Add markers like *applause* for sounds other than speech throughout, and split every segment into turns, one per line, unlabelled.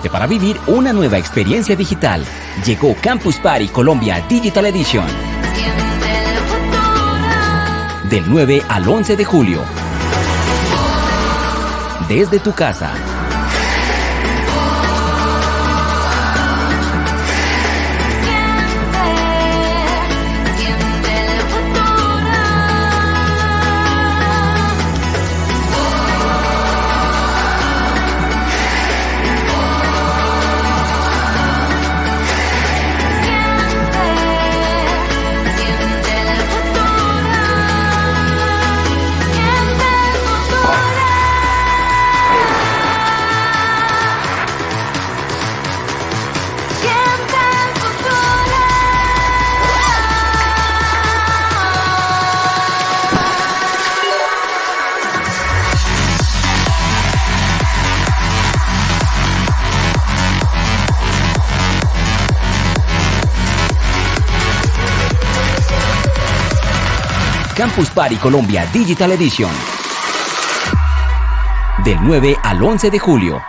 Para vivir una nueva experiencia digital. Llegó Campus Party Colombia Digital Edition. Del 9 al 11 de julio. Desde tu casa. Campus Party Colombia Digital Edition. Del 9 al 11 de julio.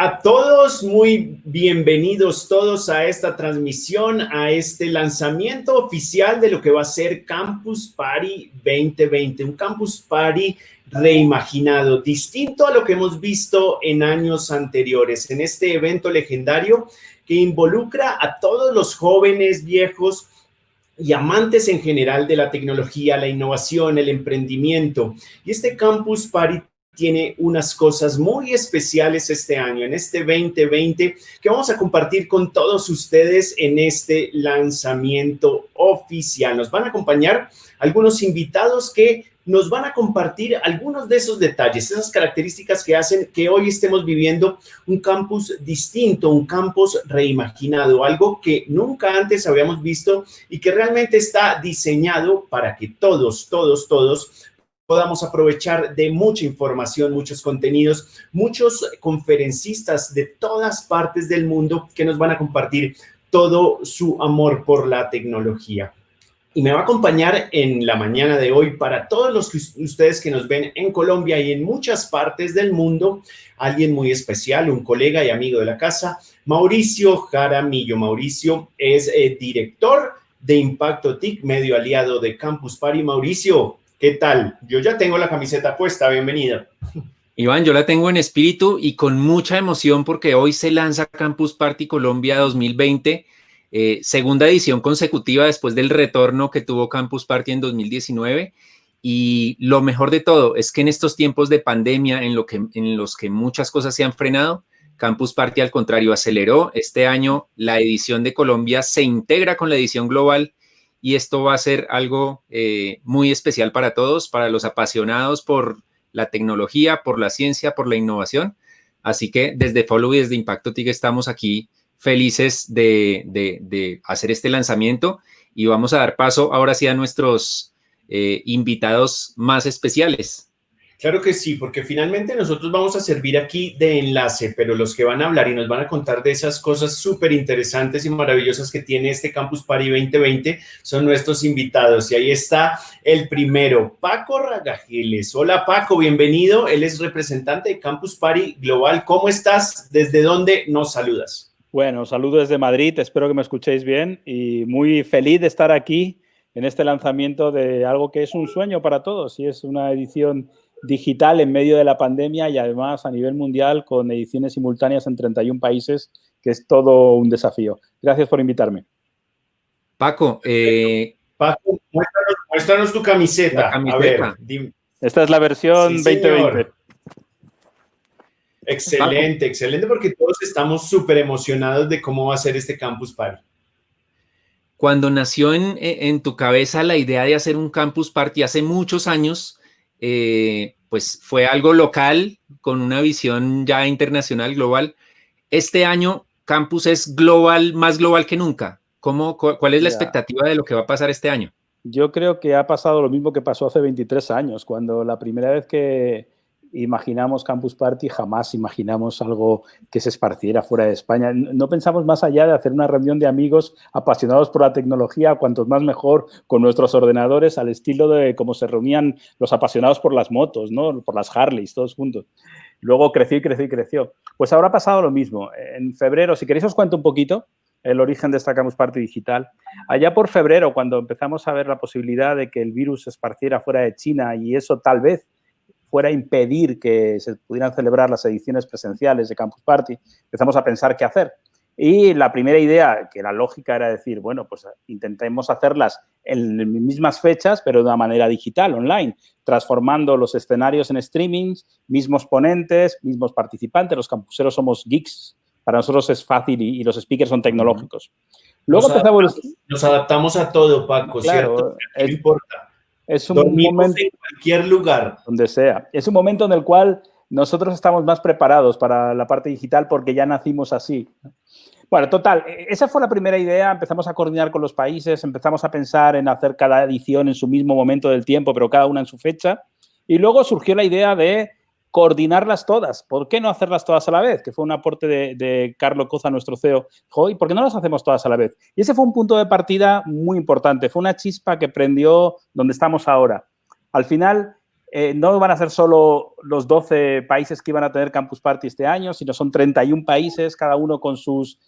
A todos,
muy bienvenidos todos a esta transmisión, a este lanzamiento oficial de lo que va a ser Campus Party 2020, un Campus Party reimaginado, distinto a lo que hemos visto en años anteriores, en este evento legendario que involucra a todos los jóvenes, viejos, y amantes en general de la tecnología, la innovación, el emprendimiento. Y este Campus Party tiene unas cosas muy especiales este año, en este 2020, que vamos a compartir con todos ustedes en este lanzamiento oficial. Nos van a acompañar algunos invitados que nos van a compartir algunos de esos detalles, esas características que hacen que hoy estemos viviendo un campus distinto, un campus reimaginado, algo que nunca antes habíamos visto y que realmente está diseñado para que todos, todos, todos podamos aprovechar de mucha información, muchos contenidos, muchos conferencistas de todas partes del mundo que nos van a compartir todo su amor por la tecnología. Y me va a acompañar en la mañana de hoy para todos los que ustedes que nos ven en Colombia y en muchas partes del mundo, alguien muy especial, un colega y amigo de la casa, Mauricio Jaramillo. Mauricio es eh, director de Impacto TIC, medio aliado de Campus Party. Mauricio, ¿qué tal? Yo ya tengo la camiseta puesta, bienvenida.
Iván, yo la tengo en espíritu y con mucha emoción porque hoy se lanza Campus Party Colombia 2020, eh, segunda edición consecutiva después del retorno que tuvo Campus Party en 2019. Y lo mejor de todo es que en estos tiempos de pandemia en, los que muchas cosas se han frenado, Campus Party al contrario aceleró. Este año la edición de Colombia se integra con la edición global y esto va a ser algo eh, muy especial para todos, para los apasionados por la tecnología, por la ciencia, por la innovación. Así que desde Follow y desde Impacto TIC estamos aquí felices de, de, hacer este lanzamiento y vamos a dar paso ahora sí a nuestros eh, invitados más especiales.
Claro que sí, porque finalmente nosotros vamos a servir aquí de enlace, pero los que van a hablar y nos van a contar de esas cosas súper interesantes y maravillosas que tiene este Campus Party 2020 son nuestros invitados. Y ahí está el primero, Paco Ragajeles. Hola Paco, bienvenido. Él es representante de Campus Party Global. ¿Cómo estás? ¿Desde dónde nos saludas?
Bueno, saludo desde Madrid, espero que me escuchéis bien y muy feliz de estar aquí en este lanzamiento de algo que es un sueño para todos y es una edición digital en medio de la pandemia y además a nivel mundial con ediciones simultáneas en 31 países, que es todo un desafío. Gracias por invitarme.
Paco, eh,
Paco muéstranos, tu camiseta. A ver,
Esta es la versión 2020.
Excelente, excelente, porque todos estamos súper emocionados de cómo va a ser este Campus Party.
Cuando nació en, en, tu cabeza la idea de hacer un Campus Party hace muchos años, eh, pues fue algo local con una visión ya internacional, global. Este año Campus es global, más global que nunca. ¿Cómo, ¿Cuál es la expectativa de lo que va a pasar este año?
Yo creo que ha pasado lo mismo que pasó hace 23 años, cuando la primera vez que, imaginamos Campus Party, jamás imaginamos algo que se esparciera fuera de España. No pensamos más allá de hacer una reunión de amigos apasionados por la tecnología, cuantos más mejor, con nuestros ordenadores, al estilo de cómo se reunían los apasionados por las motos, ¿no? por las Harleys, todos juntos. Luego creció y creció y creció. Pues ahora ha pasado lo mismo. En febrero, si queréis os cuento un poquito el origen de esta Campus Party digital. Allá por febrero, cuando empezamos a ver la posibilidad de que el virus se esparciera fuera de China y eso tal vez fuera impedir que se pudieran celebrar las ediciones presenciales de Campus Party, empezamos a pensar qué hacer. Y la primera idea, que era lógica, era decir, bueno, pues intentemos hacerlas en mismas fechas, pero de una manera digital, online, transformando los escenarios en streamings, mismos ponentes, mismos participantes, los campuseros somos geeks, para nosotros es fácil y, los speakers son tecnológicos.
Luego nos, adaptamos, nos adaptamos a todo, Paco, ¿cierto? No importa.
Es un momento
en cualquier lugar.
Donde sea. Es un momento en el cual nosotros estamos más preparados para la parte digital porque ya nacimos así. Bueno, total, e-, esa fue la primera idea. Empezamos a coordinar con los países, empezamos a pensar en hacer cada edición en su mismo momento del tiempo, pero cada una en su fecha. Y luego surgió la idea de coordinarlas todas. ¿Por qué no hacerlas todas a la vez? Que fue un aporte de, Carlos Coza, nuestro CEO. ¿y por qué no las hacemos todas a la vez? Y ese fue un punto de partida muy importante. Fue una chispa que prendió donde estamos ahora. Al final, eh, no van a ser solo los 12 países que iban a tener Campus Party este año, sino son 31 países, cada uno con sus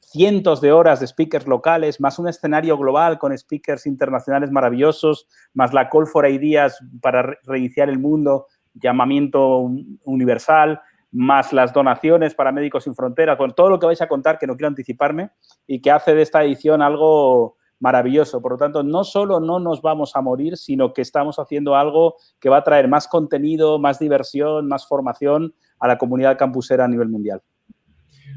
cientos de horas de speakers locales, más un escenario global con speakers internacionales maravillosos, más la Call for Ideas para reiniciar el mundo, llamamiento universal, más las donaciones para Médicos Sin Fronteras, con todo lo que vais a contar, que no quiero anticiparme, y que hace de esta edición algo maravilloso. Por lo tanto, no solo no nos vamos a morir, sino que estamos haciendo algo que va a traer más contenido, más diversión, más formación a la comunidad campusera a nivel mundial.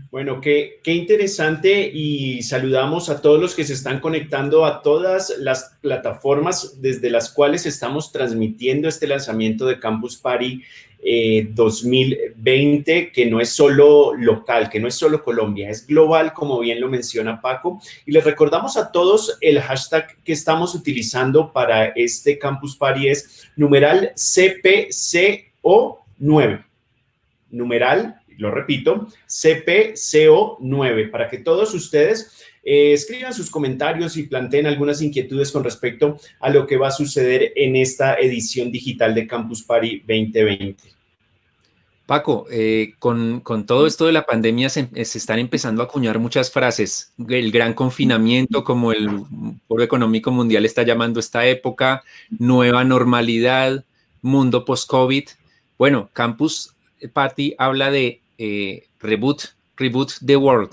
Bueno, qué, qué interesante y saludamos a todos los que se están conectando a todas las plataformas desde las cuales estamos transmitiendo este lanzamiento de Campus Party eh, 2020, que no es solo local, que no es solo Colombia, es global, como bien lo menciona Paco. Y les recordamos a todos el hashtag que estamos utilizando para este Campus Party es numeral CPCO9. Numeral lo repito, CPCO9, para que todos ustedes eh, escriban sus comentarios y planteen algunas inquietudes con respecto a lo que va a suceder en esta edición digital de Campus Party 2020.
Paco, eh, con, con, todo esto de la pandemia se, se, están empezando a acuñar muchas frases. El gran confinamiento, como el Foro Económico Mundial está llamando esta época, nueva normalidad, mundo post-COVID. Bueno, Campus Party habla de eh, reboot, reboot the world,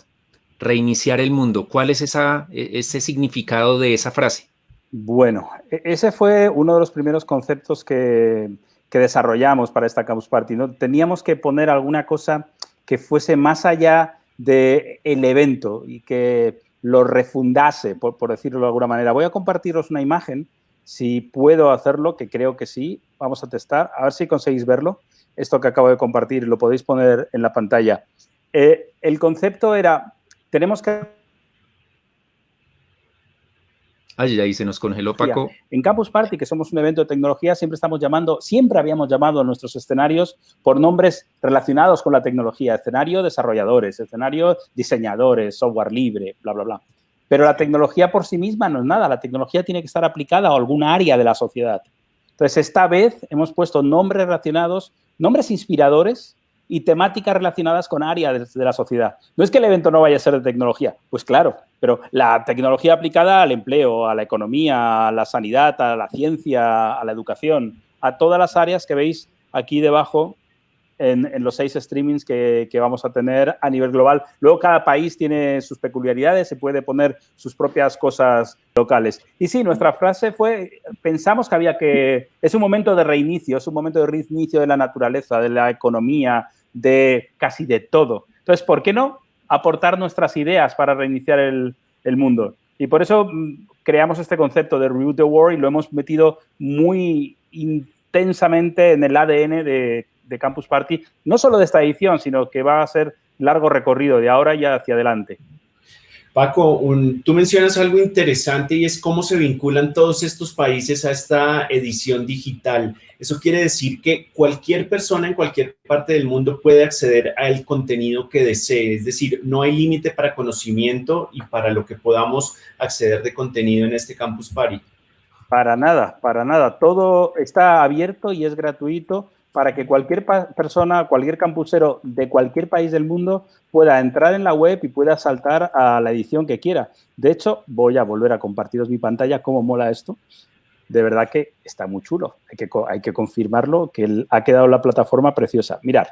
reiniciar el mundo. ¿Cuál es e, ese significado de esa frase?
Bueno, e, ese fue uno de los primeros conceptos que, desarrollamos para esta Campus Party. ¿no? Teníamos que poner alguna cosa que fuese más allá del el evento y que lo refundase, por, por decirlo de alguna manera. Voy a compartiros una imagen, si puedo hacerlo, que creo que sí. Vamos a testar, a ver si conseguís verlo esto que acabo de compartir, lo podéis poner en la pantalla. Eh, el concepto era, tenemos que...
Ay, ahí se nos congeló Paco.
En Campus Party, que somos un evento de tecnología, siempre estamos llamando, siempre habíamos llamado a nuestros escenarios por nombres relacionados con la tecnología. Escenario desarrolladores, escenario diseñadores, software libre, bla, bla, bla. Pero la tecnología por sí misma no es nada. La tecnología tiene que estar aplicada a alguna área de la sociedad. Entonces, esta vez hemos puesto nombres relacionados nombres inspiradores y temáticas relacionadas con áreas de la sociedad. No es que el evento no vaya a ser de tecnología, pues claro, pero la tecnología aplicada al empleo, a la economía, a la sanidad, a la ciencia, a la educación, a todas las áreas que veis aquí debajo en, los seis streamings que, que, vamos a tener a nivel global. Luego cada país tiene sus peculiaridades, se puede poner sus propias cosas locales. Y sí, nuestra frase fue, pensamos que había que, es un momento de reinicio, es un momento de reinicio de la naturaleza, de la economía, de casi de todo. Entonces, ¿por qué no aportar nuestras ideas para reiniciar el, el mundo? Y por eso mm, creamos este concepto de Reboot the World y lo hemos metido muy intensamente en el ADN de de Campus Party, no solo de esta edición, sino que va a ser largo recorrido de ahora y hacia adelante.
Paco, un, tú mencionas algo interesante y es cómo se vinculan todos estos países a esta edición digital. Eso quiere decir que cualquier persona en cualquier parte del mundo puede acceder al contenido que desee. Es decir, no hay límite para conocimiento y para lo que podamos acceder de contenido en este Campus Party.
Para nada, para nada. Todo está abierto y es gratuito para que cualquier persona, cualquier campusero de cualquier país del mundo pueda entrar en la web y pueda saltar a la edición que quiera. De hecho, voy a volver a compartiros mi pantalla, cómo mola esto. De verdad que está muy chulo. Hay que, confirmarlo, que ha quedado la plataforma preciosa. Mirad,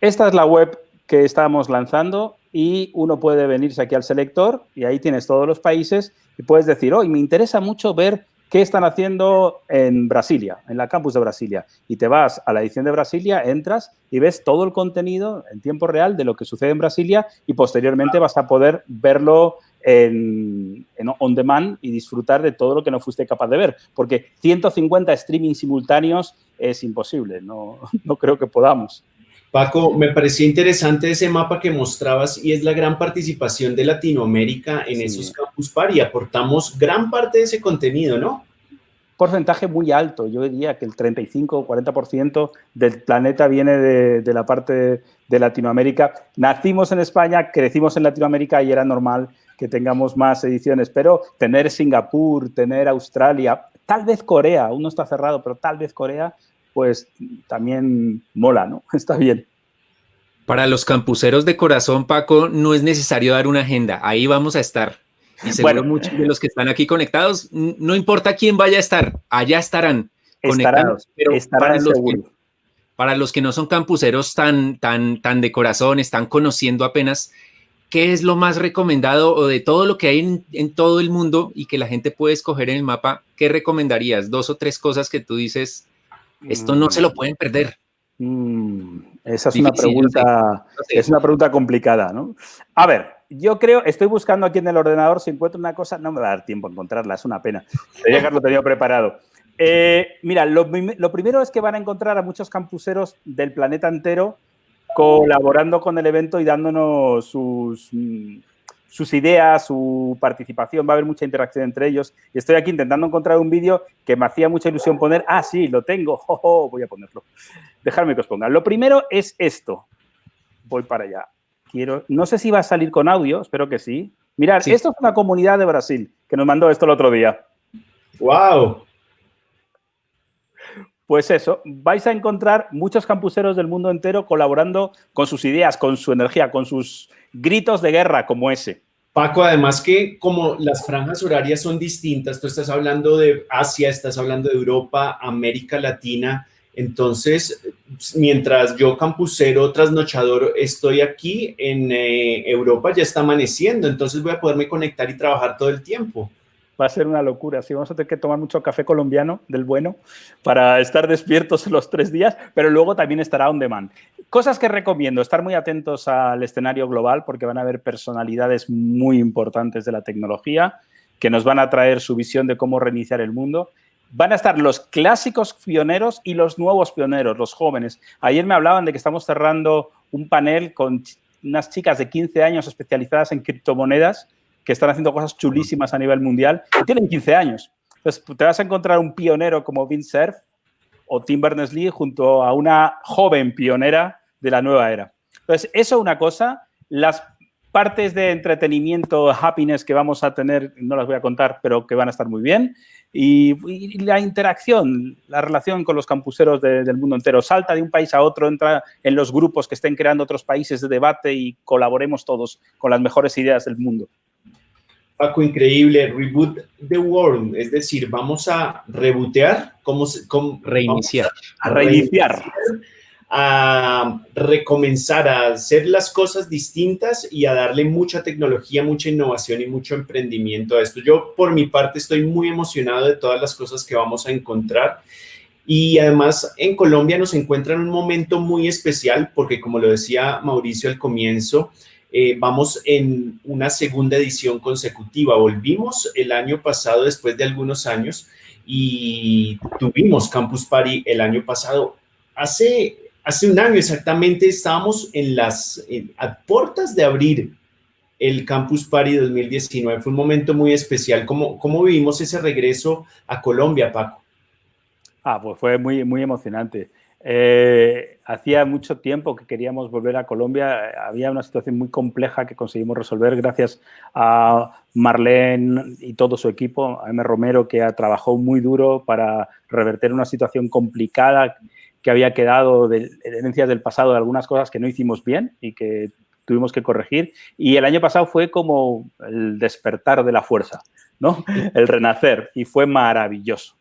esta es la web que estamos lanzando y uno puede venirse aquí al selector y ahí tienes todos los países y puedes decir, hoy me interesa mucho ver ¿Qué están haciendo en Brasilia, en la campus de Brasilia? Y te vas a la edición de Brasilia, entras y ves todo el contenido en tiempo real de lo que sucede en Brasilia y posteriormente vas a poder verlo en, on demand y disfrutar de todo lo que no fuiste capaz de ver. Porque 150 streaming simultáneos es imposible, no *laughs* creo que podamos.
Paco, me pareció interesante ese mapa que mostrabas y es la gran participación de Latinoamérica en sí. esos campus par y aportamos gran parte de ese contenido, ¿no?
Porcentaje muy alto, yo diría que el 35 o 40% del planeta viene de, de la parte de Latinoamérica. Nacimos en España, crecimos en Latinoamérica y era normal que tengamos más ediciones, pero tener Singapur, tener Australia, tal vez Corea, aún no está cerrado, pero tal vez Corea pues también mola, ¿no? *laughs* Está bien.
Para los campuseros de corazón, Paco, no es necesario dar una agenda, ahí vamos a estar. Y seguro bueno, muchos de los que están aquí conectados, no importa quién vaya a estar, allá estarán conectados. Pero
estarán
para, los que, para los que no son campuseros tan, tan, tan de corazón, están conociendo apenas, ¿qué es lo más recomendado o de todo lo que hay en, en, todo el mundo y que la gente puede escoger en el mapa? ¿Qué recomendarías? Dos o tres cosas que tú dices, esto no se lo pueden perder.
Mm, Esa es una
Difícil,
pregunta, es una pregunta complicada, ¿no? A ver, yo creo, estoy buscando aquí en el ordenador, si encuentro una cosa, no me va a dar tiempo a encontrarla, es una pena. Que haberlo tenido preparado. Eh, mira, lo, lo primero es que van a encontrar a muchos campuseros del planeta entero colaborando con el evento y dándonos sus, mm, sus ideas, su participación. Va a haber mucha interacción entre ellos. Y estoy aquí intentando encontrar un vídeo que me hacía mucha ilusión poner. Ah, sí, lo tengo. *laughs* Jo, jo, voy a ponerlo. Dejadme que os ponga. Lo primero es esto. Voy para allá. Quiero, no sé si va a salir con audio, espero que sí. Mirad,
Sí.
esto es una comunidad de Brasil que nos mandó esto el otro día.
¡Wow!
Pues eso, vais a encontrar muchos campuseros del mundo entero colaborando con sus ideas, con su energía, con sus gritos de guerra como ese.
Paco, además que como las franjas horarias son distintas, tú estás hablando de Asia, estás hablando de Europa, América Latina, entonces mientras yo campusero, trasnochador, estoy aquí en eh, Europa, ya está amaneciendo, entonces voy a poderme conectar y trabajar todo el tiempo.
Va a ser una locura. Sí, vamos a tener que tomar mucho café colombiano del bueno para estar despiertos *laughs* los tres días, pero luego también estará on demand. Cosas que recomiendo, estar muy atentos al escenario global porque van a haber personalidades muy importantes de la tecnología que nos van a traer su visión de cómo reiniciar el mundo. Van a estar los clásicos pioneros y los nuevos pioneros, los jóvenes. Ayer me hablaban de que estamos cerrando un panel con unas chicas de 15 años especializadas en criptomonedas que están haciendo cosas chulísimas a nivel mundial y tienen 15 años. Entonces, te vas a encontrar un pionero como Vince Cerf o Tim Berners-Lee junto a una joven pionera de la nueva era. Entonces, eso una cosa. Las partes de entretenimiento, happiness que vamos a tener, no las voy a contar, pero que van a estar muy bien. Y, la interacción, la relación con los campuseros de- del mundo entero. Salta de un país a otro, entra en los grupos que estén creando otros países de debate y colaboremos todos con las mejores ideas del mundo.
Paco, increíble, reboot the world, es decir, vamos a rebotear, ¿cómo se- cómo-
Reiniciar.
A reiniciar.
a recomenzar a hacer las cosas distintas y a darle mucha tecnología, mucha innovación y mucho emprendimiento a esto. Yo por mi parte estoy muy emocionado de todas las cosas que vamos a encontrar y además en Colombia nos encuentra en un momento muy especial porque como lo decía Mauricio al comienzo, eh, vamos en una segunda edición consecutiva. Volvimos el año pasado después de algunos años y tuvimos Campus Party el año pasado. Hace hace un año exactamente estábamos en las en- a puertas de abrir el Campus Party 2019. Fue un momento muy especial. ¿Cómo, cómo vivimos ese regreso a Colombia, Paco?
Ah, pues fue muy, muy emocionante. Eh, hacía mucho tiempo que queríamos volver a Colombia. Había una situación muy compleja que conseguimos resolver gracias a Marlene y todo su equipo, a M. Romero, que ha- trabajó muy duro para reverter una situación complicada que había quedado de de herencias del pasado, de algunas cosas que no hicimos bien y que tuvimos que corregir. Y el año pasado fue como el despertar de la fuerza, ¿no? El renacer y fue maravilloso.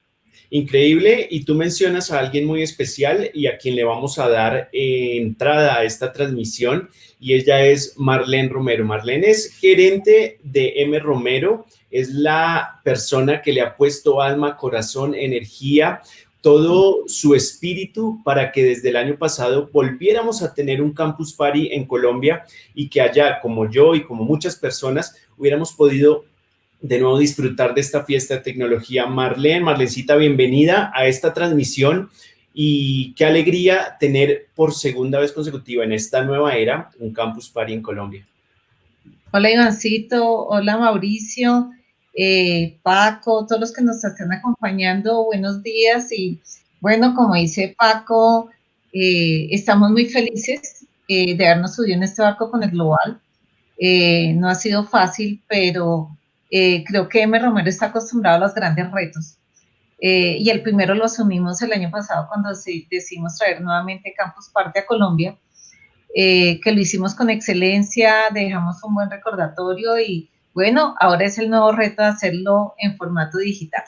Increíble. Y tú mencionas a alguien muy especial y a quien le vamos a dar eh, entrada a esta transmisión y ella es Marlene Romero. Marlene es gerente de M. Romero, es la persona que le ha puesto alma, corazón, energía, todo su espíritu para que desde el año pasado volviéramos a tener un campus party en Colombia y que allá, como yo y como muchas personas, hubiéramos podido de nuevo disfrutar de esta fiesta de tecnología. Marlene, Marlencita, bienvenida a esta transmisión y qué alegría tener por segunda vez consecutiva en esta nueva era un campus party en Colombia.
Hola Ivancito, hola Mauricio, eh, Paco, todos los que nos están acompañando, buenos días y bueno, como dice Paco, eh, estamos muy felices eh, de habernos subido en este barco con el Global. No ha sido fácil, pero eh, creo que M. Romero está acostumbrado a los grandes retos. Eh, y el primero lo asumimos el año pasado cuando decidimos traer nuevamente Campus Party a Colombia, eh, que lo hicimos con excelencia, dejamos un buen recordatorio y bueno, ahora es el nuevo reto hacerlo en formato digital.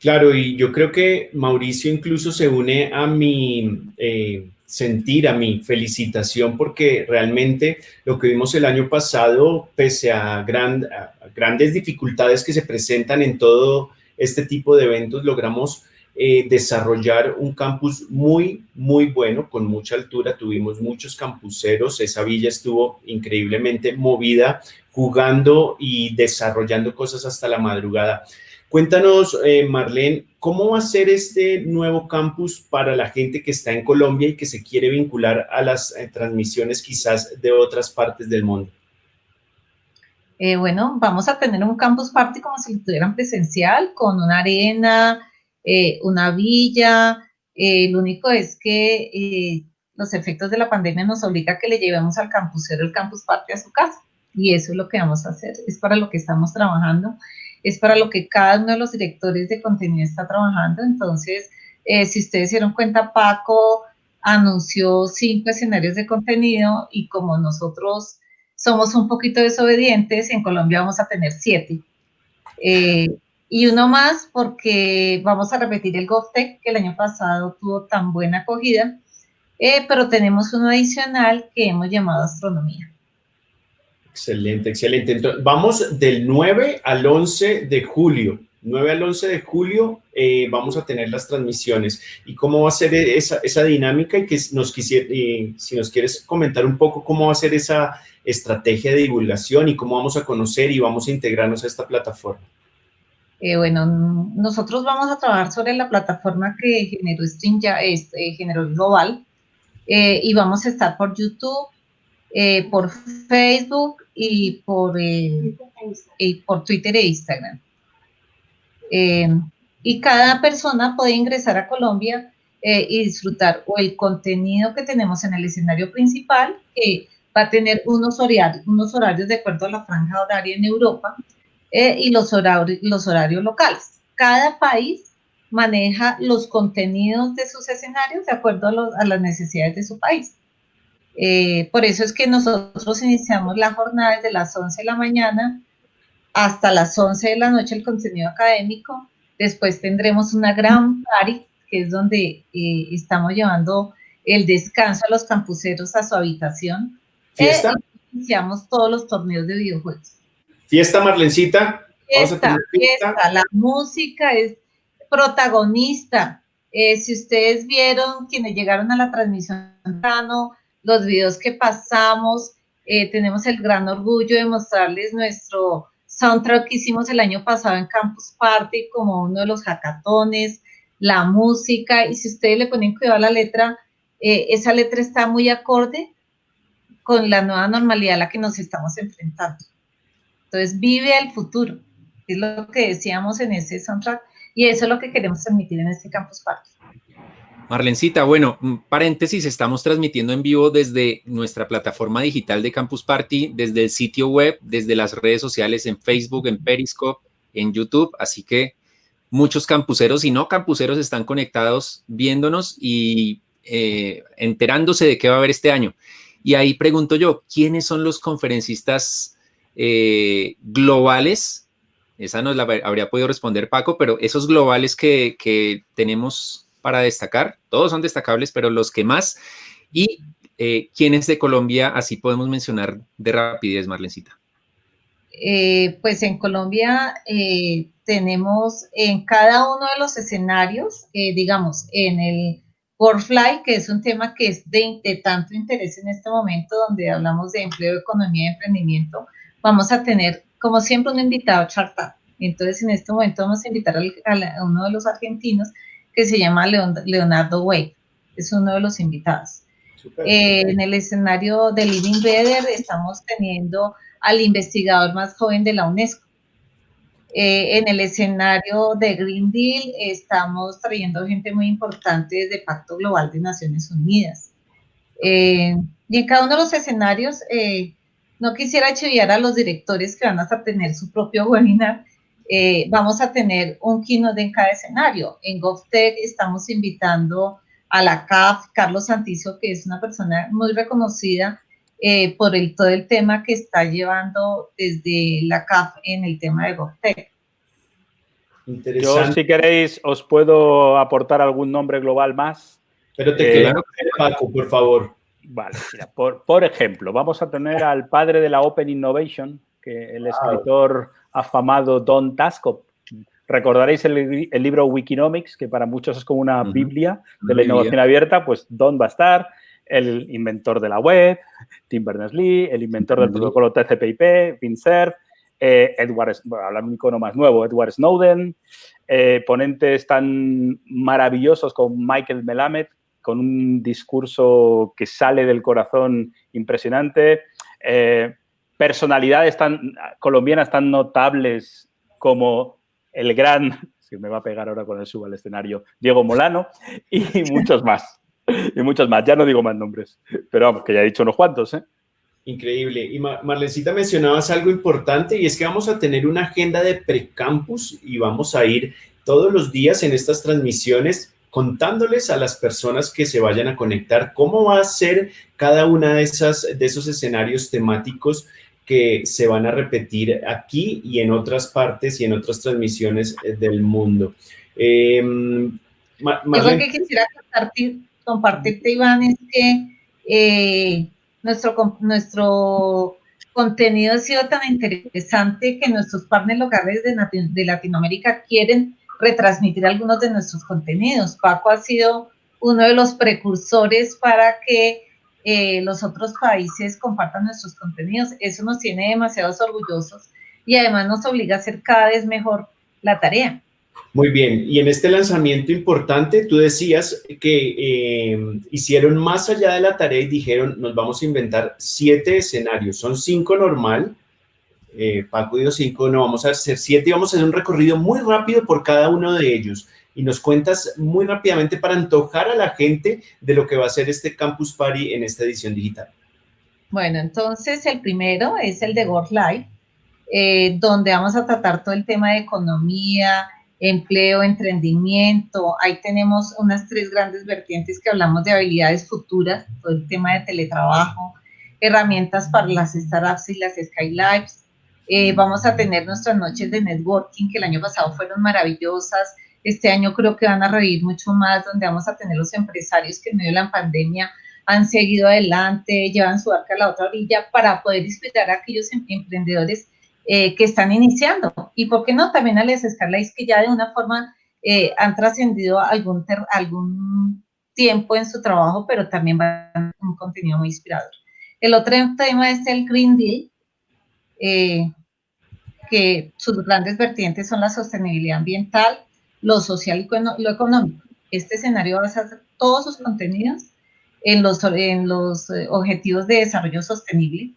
Claro, y yo creo que Mauricio incluso se une a mi eh, sentir, a mi felicitación, porque realmente lo que vimos el año pasado, pese a, gran, a grandes dificultades que se presentan en todo este tipo de eventos, logramos eh, desarrollar un campus muy, muy bueno, con mucha altura. Tuvimos muchos campuseros, esa villa estuvo increíblemente movida, jugando y desarrollando cosas hasta la madrugada. Cuéntanos, eh, Marlene, ¿cómo va a ser este nuevo campus para la gente que está en Colombia y que se quiere vincular a las eh, transmisiones quizás de otras partes del mundo?
Eh, bueno, vamos a tener un campus party como si lo tuvieran presencial, con una arena, eh, una villa. Eh, lo único es que eh, los efectos de la pandemia nos obliga a que le llevemos al campusero el campus party a su casa. Y eso es lo que vamos a hacer, es para lo que estamos trabajando, es para lo que cada uno de los directores de contenido está trabajando. Entonces, eh, si ustedes se dieron cuenta, Paco anunció cinco escenarios de contenido y como nosotros somos un poquito desobedientes, en Colombia vamos a tener siete. Eh, y uno más porque vamos a repetir el GovTech, que el año pasado tuvo tan buena acogida, eh, pero tenemos uno adicional que hemos llamado Astronomía.
Excelente, excelente. Entonces, vamos del 9 al 11 de julio. 9 al 11 de julio eh, vamos a tener las transmisiones. ¿Y cómo va a ser esa, esa dinámica? Y que nos quisiera, si nos quieres comentar un poco cómo va a ser esa estrategia de divulgación y cómo vamos a conocer y vamos a integrarnos a esta plataforma.
Eh, bueno, nosotros vamos a trabajar sobre la plataforma que generó Stream ya, es, eh, generó Global, eh, y vamos a estar por YouTube, eh, por Facebook y por, eh, por Twitter e Instagram. Eh, y cada persona puede ingresar a Colombia y disfrutar o el contenido que tenemos en el escenario principal, que va a tener unos horarios, unos horarios de acuerdo a la franja horaria en Europa, y los horarios, los horarios locales. Cada país maneja los contenidos de sus escenarios de acuerdo a las necesidades de su país. Eh, por eso es que nosotros iniciamos la jornada desde las 11 de la mañana hasta las 11 de la noche el contenido académico. Después tendremos una gran party, que es donde eh, estamos llevando el descanso a los campuseros a su habitación. Eh,
¿Fiesta?
y iniciamos todos los torneos de videojuegos.
Fiesta, Marlencita.
Fiesta,
fiesta.
fiesta, la música es protagonista. Eh, si ustedes vieron, quienes llegaron a la transmisión temprano, los videos que pasamos, eh, tenemos el gran orgullo de mostrarles nuestro soundtrack que hicimos el año pasado en Campus Party como uno de los hackatones, la música, y si ustedes le ponen cuidado a la letra, eh, esa letra está muy acorde con la nueva normalidad a la que nos estamos enfrentando. Entonces, vive el futuro, es lo que decíamos en ese soundtrack, y eso es lo que queremos transmitir en este Campus Party.
Marlencita, bueno, un paréntesis, estamos transmitiendo en vivo desde nuestra plataforma digital de Campus Party, desde el sitio web, desde las redes sociales en Facebook, en Periscope, en YouTube, así que muchos campuseros y no campuseros están conectados viéndonos y eh, enterándose de qué va a haber este año. Y ahí pregunto yo, ¿quiénes son los conferencistas eh, globales? Esa nos la habría podido responder Paco, pero esos globales que, que tenemos para destacar, todos son destacables, pero los que más. Y eh, de Colombia, así podemos mencionar de rapidez, Marlencita.
Eh, pues en Colombia eh, tenemos en cada uno de los escenarios, eh, digamos, en el Workfly, que es un tema que es de, tanto interés en este momento, donde hablamos de empleo, economía y emprendimiento, vamos a tener, como siempre, un invitado chartado. Entonces, en este momento vamos a invitar a, uno de los argentinos que se llama Leon, Leonardo Wade, es uno de los invitados. Eh, en el escenario de Living Better estamos teniendo al investigador más joven de la UNESCO. Eh, en el escenario de Green Deal estamos trayendo gente muy importante desde Pacto Global de Naciones Unidas. Eh, y en cada uno de los escenarios, eh, no quisiera chiviar a los directores que van a tener su propio webinar. Eh, vamos a tener un keynote en cada escenario. En GovTech estamos invitando a la CAF, Carlos Santizo, que es una persona muy reconocida eh, por el, todo el tema que está llevando desde la CAF en el tema de GovTech.
Yo, si queréis, os puedo aportar algún nombre global más.
Pero te eh, quedo, Paco, por favor.
Vale, mira, por, por, ejemplo, vamos a tener al padre de la Open Innovation, que el escritor afamado Don Tascop, Recordaréis el, el libro Wikinomics, que para muchos es como una biblia de la
biblia.
innovación abierta, pues Don va a estar, el inventor de la web, Tim Berners-Lee, el inventor del protocolo TCP/IP, Vint Cerf, eh, Edward, bueno, hablar un icono más nuevo, Edward Snowden, eh, ponentes tan maravillosos como Michael Melamed, con un discurso que sale del corazón impresionante, eh, personalidades tan colombianas tan notables como el gran, *laughs* se me va a pegar ahora con el subo al escenario, Diego Molano, y *laughs* muchos más. Y muchos más, ya no digo más nombres, pero vamos, que ya he dicho unos cuantos, ¿eh?
Increíble. Y Ma- Marlencita mencionabas algo importante y es que vamos a tener una agenda de precampus y vamos a ir todos los días en estas transmisiones contándoles a las personas que se vayan a conectar cómo va a ser cada una de esas de esos escenarios temáticos que se van a repetir aquí y en otras partes y en otras transmisiones eh, del mundo. Eh, Ma-
Algo
Marlene,
que quisiera compartir, compartirte, Iván, es que eh, nuestro, nuestro contenido ha sido tan interesante que nuestros partners locales de, Nati- de Latinoamérica quieren retransmitir algunos de nuestros contenidos. Paco ha sido uno de los precursores para que eh, los otros países compartan nuestros contenidos. Eso nos tiene demasiados orgullosos y además nos obliga a hacer cada vez mejor la tarea.
Muy bien, y en este lanzamiento importante, tú decías que eh, hicieron más allá de la tarea y dijeron, nos vamos a inventar siete escenarios, son cinco normal, eh, Paco dijo cinco, no, vamos a hacer siete y vamos a hacer un recorrido muy rápido por cada uno de ellos. Y nos cuentas muy rápidamente para antojar a la gente de lo que va a ser este Campus Party en esta edición digital.
Bueno, entonces el primero es el de Work Life, eh, donde vamos a tratar todo el tema de economía, empleo, emprendimiento. Ahí tenemos unas tres grandes vertientes que hablamos de habilidades futuras, todo el tema de teletrabajo, herramientas para las startups y las Skylabs. Eh, vamos a tener nuestras noches de networking, que el año pasado fueron maravillosas. Este año creo que van a revivir mucho más, donde vamos a tener los empresarios que en medio de la pandemia han seguido adelante, llevan su arca a la otra orilla para poder inspirar a aquellos em- emprendedores eh, que están iniciando. Y por qué no también a las Scarlets que ya de una forma eh, han trascendido algún, algún tiempo en su trabajo, pero también van un contenido muy inspirador. El otro tema es el Green Deal, eh, que sus grandes vertientes son la sostenibilidad ambiental, lo social y lo económico. Este escenario va a hacer todos sus contenidos en los, en los eh, objetivos de desarrollo sostenible.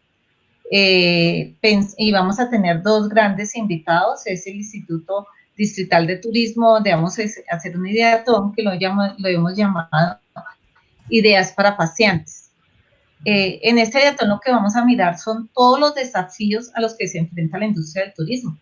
Eh, y vamos a tener dos grandes invitados, es el Instituto Distrital de Turismo, donde vamos a hacer una ideatón que lo, llama- lo hemos llamado Ideas para Paseantes. Eh, en este ideatón lo que vamos a mirar son todos los desafíos a los que se enfrenta la industria del turismo.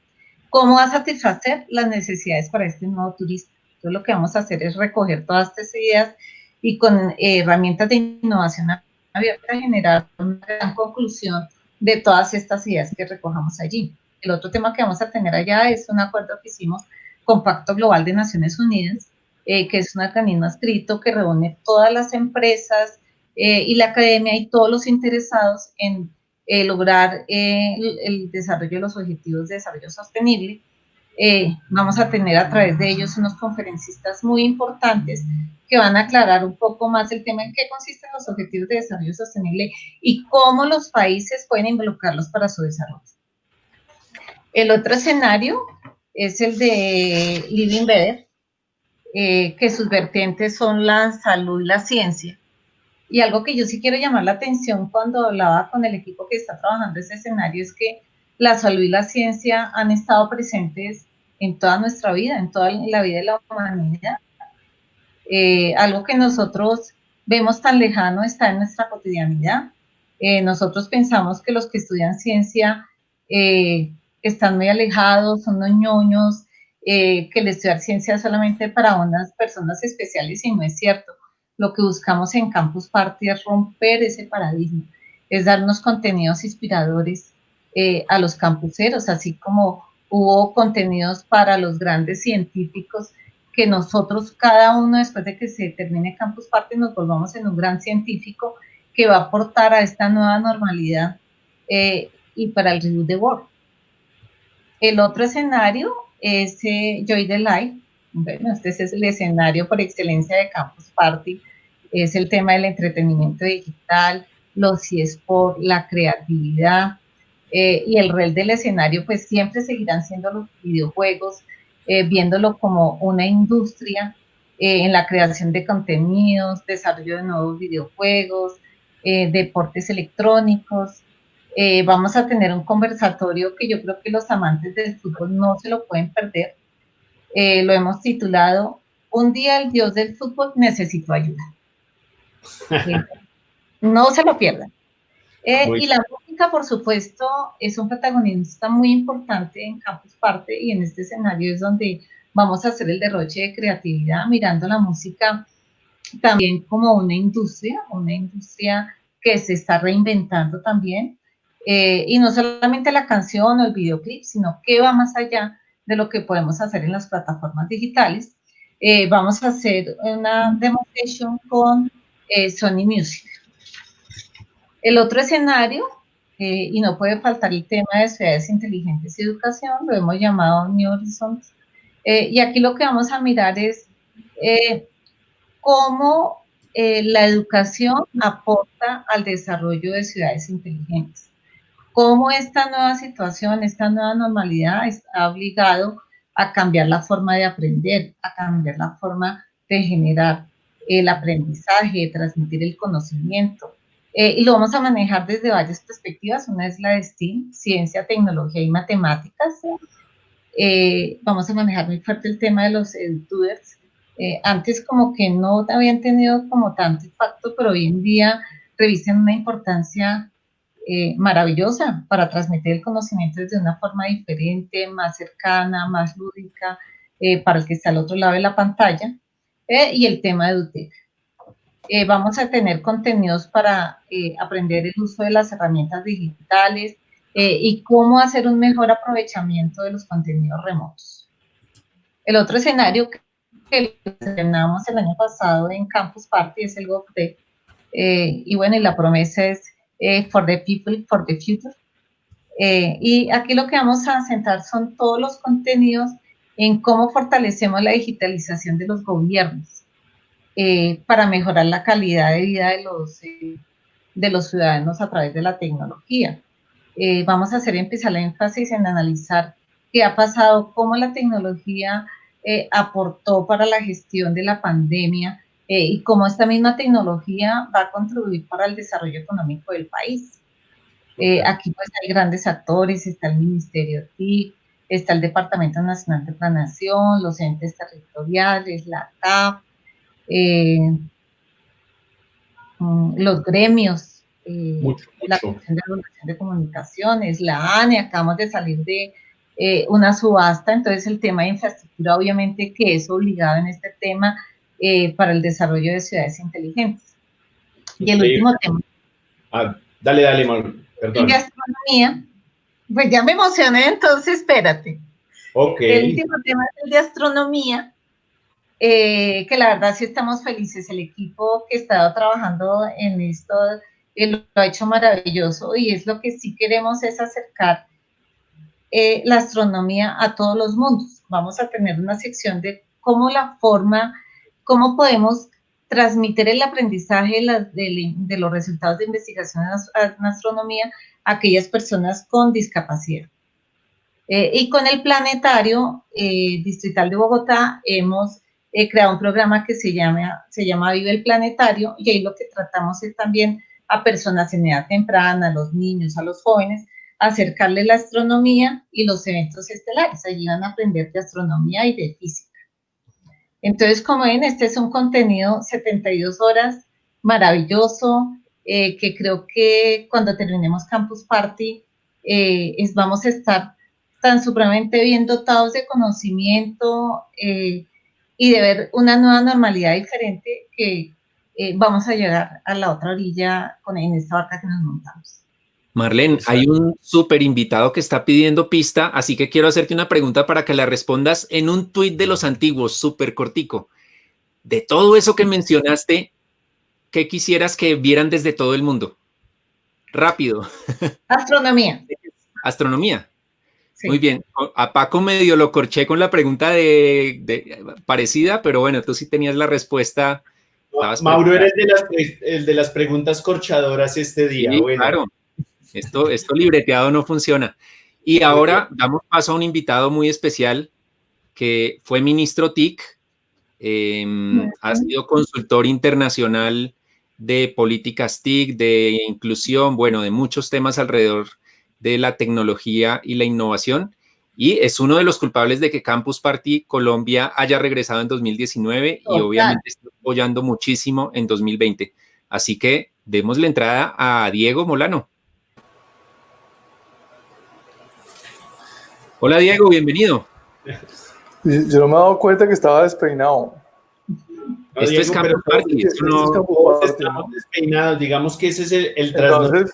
¿Cómo va a satisfacer las necesidades para este nuevo turista? Entonces lo que vamos a hacer es recoger todas estas ideas y con eh, herramientas de innovación abierta generar una gran conclusión de todas estas ideas que recojamos allí. El otro tema que vamos a tener allá es un acuerdo que hicimos con Pacto Global de Naciones Unidas, eh, que es un organismo escrito que reúne todas las empresas eh, y la academia y todos los interesados en eh, lograr eh, el, desarrollo de los objetivos de desarrollo sostenible. Eh, vamos a tener a través de ellos unos conferencistas muy importantes que van a aclarar un poco más el tema en qué consisten los objetivos de desarrollo sostenible y cómo los países pueden involucrarlos para su desarrollo. El otro escenario es el de Living Better, que sus vertientes son la salud y la ciencia. Y algo que yo sí quiero llamar la atención cuando hablaba con el equipo que está trabajando ese escenario es que la salud y la ciencia han estado presentes en toda nuestra vida, en toda la vida de la humanidad. Eh, algo que nosotros vemos tan lejano está en nuestra cotidianidad. Eh, nosotros pensamos que los que estudian ciencia eh, están muy alejados, son unos ñoños, que el estudiar ciencia es solamente para unas personas especiales y no es cierto. Lo que buscamos en Campus Party es romper ese paradigma, es darnos contenidos inspiradores eh, a los campuseros, así como hubo contenidos para los grandes científicos que nosotros, cada uno después de que se termine Campus Party, nos volvamos en un gran científico que va a aportar a esta nueva normalidad eh, y para el review de Work. El otro escenario es eh, Joy the Light. Bueno, este es el escenario por excelencia de Campus Party. Es el tema del entretenimiento digital, los eSports, la creatividad eh, y el rol del escenario, pues siempre seguirán siendo los videojuegos, eh, viéndolo como una industria eh, en la creación de contenidos, desarrollo de nuevos videojuegos, deportes electrónicos. vamos a tener un conversatorio que yo creo que los amantes del fútbol no se lo pueden perder. lo hemos titulado Un día el dios del fútbol necesitó ayuda. *laughs* no se lo pierdan. y la música, por supuesto, es un protagonista muy importante en Campus Parte y en este escenario es donde vamos a hacer el derroche de creatividad, mirando la música también como una industria, una industria que se está reinventando también. Eh, y no solamente la canción o el videoclip, sino que va más allá de lo que podemos hacer en las plataformas digitales. Eh, vamos a hacer una demonstration con eh, Sony Music. El otro escenario, eh, y no puede faltar el tema de ciudades inteligentes y educación, lo hemos llamado New Horizons, eh, y aquí lo que vamos a mirar es eh, cómo la educación aporta al desarrollo de ciudades inteligentes. Cómo esta nueva situación, esta nueva normalidad está obligado a cambiar la forma de aprender, a cambiar la forma de generar el aprendizaje, de transmitir el conocimiento, eh, y lo vamos a manejar desde varias perspectivas. Una es la de STEAM, ciencia, tecnología y matemáticas. Eh, vamos a manejar muy fuerte el tema de los edutubers. Eh, antes como que no habían tenido como tanto impacto, pero hoy en día revisten una importancia maravillosa para transmitir el conocimiento desde una forma diferente, más cercana, más lúdica, para el que está al otro lado de la pantalla. Y el tema de EduTech. Eh, vamos a tener contenidos para eh, aprender el uso de las herramientas digitales eh, y cómo hacer un mejor aprovechamiento de los contenidos remotos. El otro escenario que estrenamos el año pasado en Campus Party es el GovTech. y bueno, y la promesa es For the People, For the Future. y aquí lo que vamos a centrar son todos los contenidos en cómo fortalecemos la digitalización de los gobiernos eh, para mejorar la calidad de vida de los, eh, de los ciudadanos a través de la tecnología. Eh, vamos a hacer empezar la énfasis en analizar qué ha pasado, cómo la tecnología aportó para la gestión de la pandemia y cómo esta misma tecnología va a contribuir para el desarrollo económico del país. aquí pues hay grandes actores, está el Ministerio TIC, está el Departamento Nacional de Planación, los entes territoriales, la CAP, eh, mm, los gremios, eh, la Comisión de de Comunicaciones, la ANE, acabamos de salir de eh, una subasta, entonces el tema de infraestructura obviamente que es obligado en este tema para el desarrollo de ciudades inteligentes. Y el último tema.
Ah, dale, dale, perdón.
astronomía, pues ya me emocioné, entonces espérate.
Ok.
El último tema es el de astronomía, eh, que la verdad sí estamos felices. El equipo que ha estado trabajando en esto eh, lo ha hecho maravilloso y es lo que sí queremos es acercar eh, la astronomía a todos los mundos. Vamos a tener una sección de cómo la forma, cómo podemos transmitir el aprendizaje de, los resultados de investigación en astronomía a aquellas personas con discapacidad. y con el planetario distrital de Bogotá hemos he creado un programa que se llama, se llama Vive el Planetario y ahí lo que tratamos es también a personas en edad temprana, a los niños, a los jóvenes, acercarles la astronomía y los eventos estelares. Allí van a aprender de astronomía y de física. Entonces, como ven, este es un contenido 72 horas, maravilloso, eh, que creo que cuando terminemos Campus Party eh, vamos a estar tan supremamente bien dotados de conocimiento, eh, y de ver una nueva normalidad diferente que vamos a llegar a la otra orilla con, en esta barca que nos montamos.
Marlene, hay un súper invitado que está pidiendo pista, así que quiero hacerte una pregunta para que la respondas en un tuit de los antiguos, súper cortico. De todo eso que mencionaste, ¿qué quisieras que vieran desde todo el mundo? Rápido. *laughs*
Astronomía.
Astronomía.
Sí.
Muy bien. A Paco medio lo corché con la pregunta de, de- parecida, pero bueno, tú sí tenías la respuesta.
Mauro eres de las, el de las preguntas corchadoras este día.
Sí,
bueno,
claro. Esto, esto libreteado no funciona. Y ahora damos paso a un invitado muy especial que fue ministro TIC, eh, ha sido consultor internacional de políticas TIC, de inclusión, bueno, de muchos temas alrededor de la tecnología y la innovación. Y es uno de los culpables de que Campus Party Colombia haya regresado en 2019 y obviamente está apoyando muchísimo en 2020. Así que demos la entrada a Diego Molano. Hola Diego, bienvenido.
Yo no me he dado cuenta que estaba despeinado.
no,
Esto es
Diego, pero
Party,
Este es
no-
Campus
todos
Party,
estamos
¿no?
despeinados. Digamos que ese es el, el
Entonces,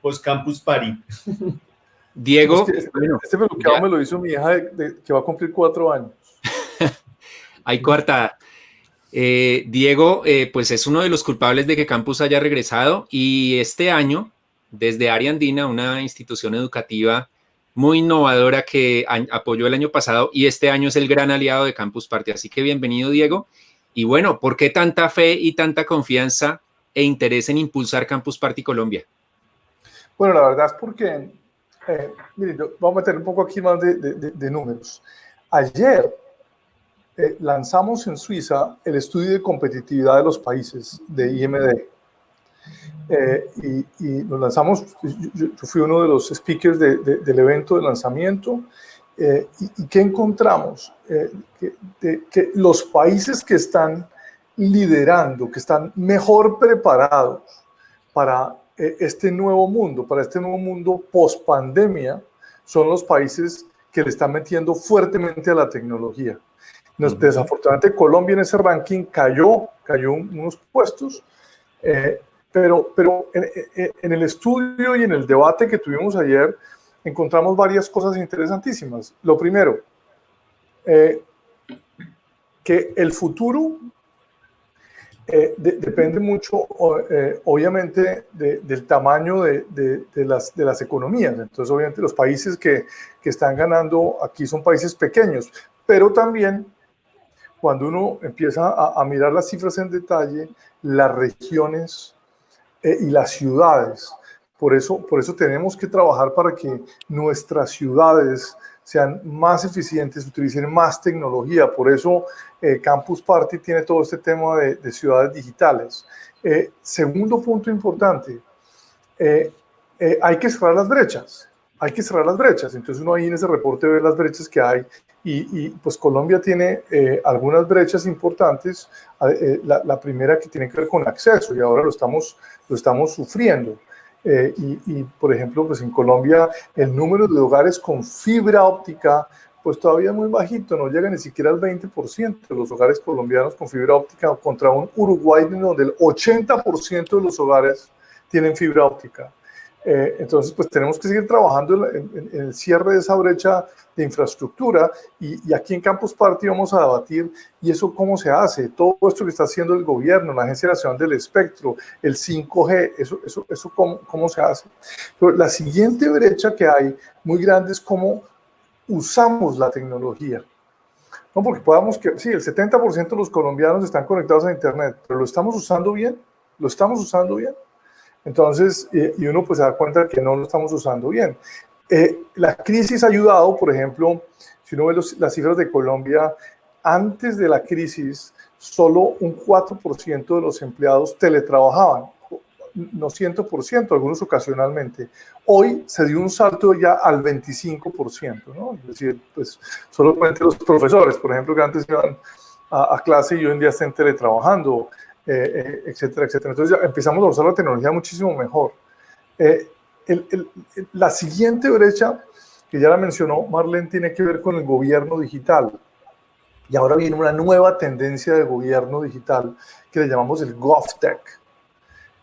post Campus Party.
Diego,
es que este,
bueno,
este peluqueado
ya.
me lo hizo mi hija de- de- que va a cumplir cuatro años. *laughs*
hay coartada. Eh, Diego, eh, pues es uno de los culpables de que Campus haya regresado y este año, desde Área Andina, una institución educativa muy innovadora que apoyó el año pasado y este año es el gran aliado de Campus Party. Así que bienvenido, Diego. Y bueno, ¿por qué tanta fe y tanta confianza e interés en impulsar Campus Party Colombia?
Bueno, la verdad es porque, eh, voy a meter un poco aquí más de números. Ayer eh, lanzamos en Suiza el estudio de competitividad de los países de IMD. Eh, y, y lo lanzamos, yo, yo- fui uno de los speakers de- de- del evento de lanzamiento. eh, y, y qué encontramos? Eh, que, de- que los países que están liderando, que están mejor preparados para eh, este nuevo mundo, para este nuevo mundo post pandemia, son los países que le están metiendo fuertemente a la tecnología. Nos. Desafortunadamente Colombia en ese ranking cayó, cayó un- unos puestos, eh, pero, pero en, en- el estudio y en el debate que tuvimos ayer encontramos varias cosas interesantísimas. Lo primero, eh, que el futuro eh, de- depende mucho, eh, obviamente, de- del tamaño de- de las, de las economías. Entonces, obviamente, los países que, que están ganando aquí son países pequeños, pero también cuando uno empieza a, a mirar las cifras en detalle, las regiones eh, y las ciudades. Por eso, por eso tenemos que trabajar para que nuestras ciudades sean más eficientes, utilicen más tecnología. Por eso eh, Campus Party tiene todo este tema de, de ciudades digitales. Eh, segundo punto importante, eh, eh, hay que cerrar las brechas. Hay que cerrar las brechas. Entonces uno ahí en ese reporte ve las brechas que hay y, y, pues Colombia tiene eh, algunas brechas importantes. Eh, la, la primera que tiene que ver con acceso y ahora lo estamos, lo estamos sufriendo. Eh, y, y, por ejemplo, pues en Colombia el número de hogares con fibra óptica pues todavía es muy bajito, no llega ni siquiera al 20% de los hogares colombianos con fibra óptica contra un Uruguay donde el 80% de los hogares tienen fibra óptica. Eh, entonces, pues tenemos que seguir trabajando en, en, en, el cierre de esa brecha de infraestructura y, y, aquí en Campus Party vamos a debatir y eso cómo se hace, todo esto que está haciendo el gobierno, la Agencia Nacional del Espectro, el 5G, eso, eso, eso cómo, cómo se hace. Pero la siguiente brecha que hay muy grande es cómo usamos la tecnología. No, porque podamos que, sí, el 70% de los colombianos están conectados a Internet, pero ¿lo estamos usando bien? ¿Lo estamos usando bien? Entonces, eh, y uno pues se da cuenta que no lo estamos usando bien. Eh, la crisis ha ayudado, por ejemplo, si uno ve los, las cifras de Colombia, antes de la crisis, solo un 4% de los empleados teletrabajaban, no 100%, algunos ocasionalmente. Hoy se dio un salto ya al 25%, ¿no? Es decir, pues solamente los profesores, por ejemplo, que antes iban a, a clase y hoy en día están teletrabajando, eh, eh, etcétera, etcétera. Entonces ya empezamos a usar la tecnología muchísimo mejor. Eh, la siguiente brecha, que ya la mencionó Marlene, tiene que ver con el gobierno digital. Y ahora viene una nueva tendencia de gobierno digital que le llamamos el GovTech.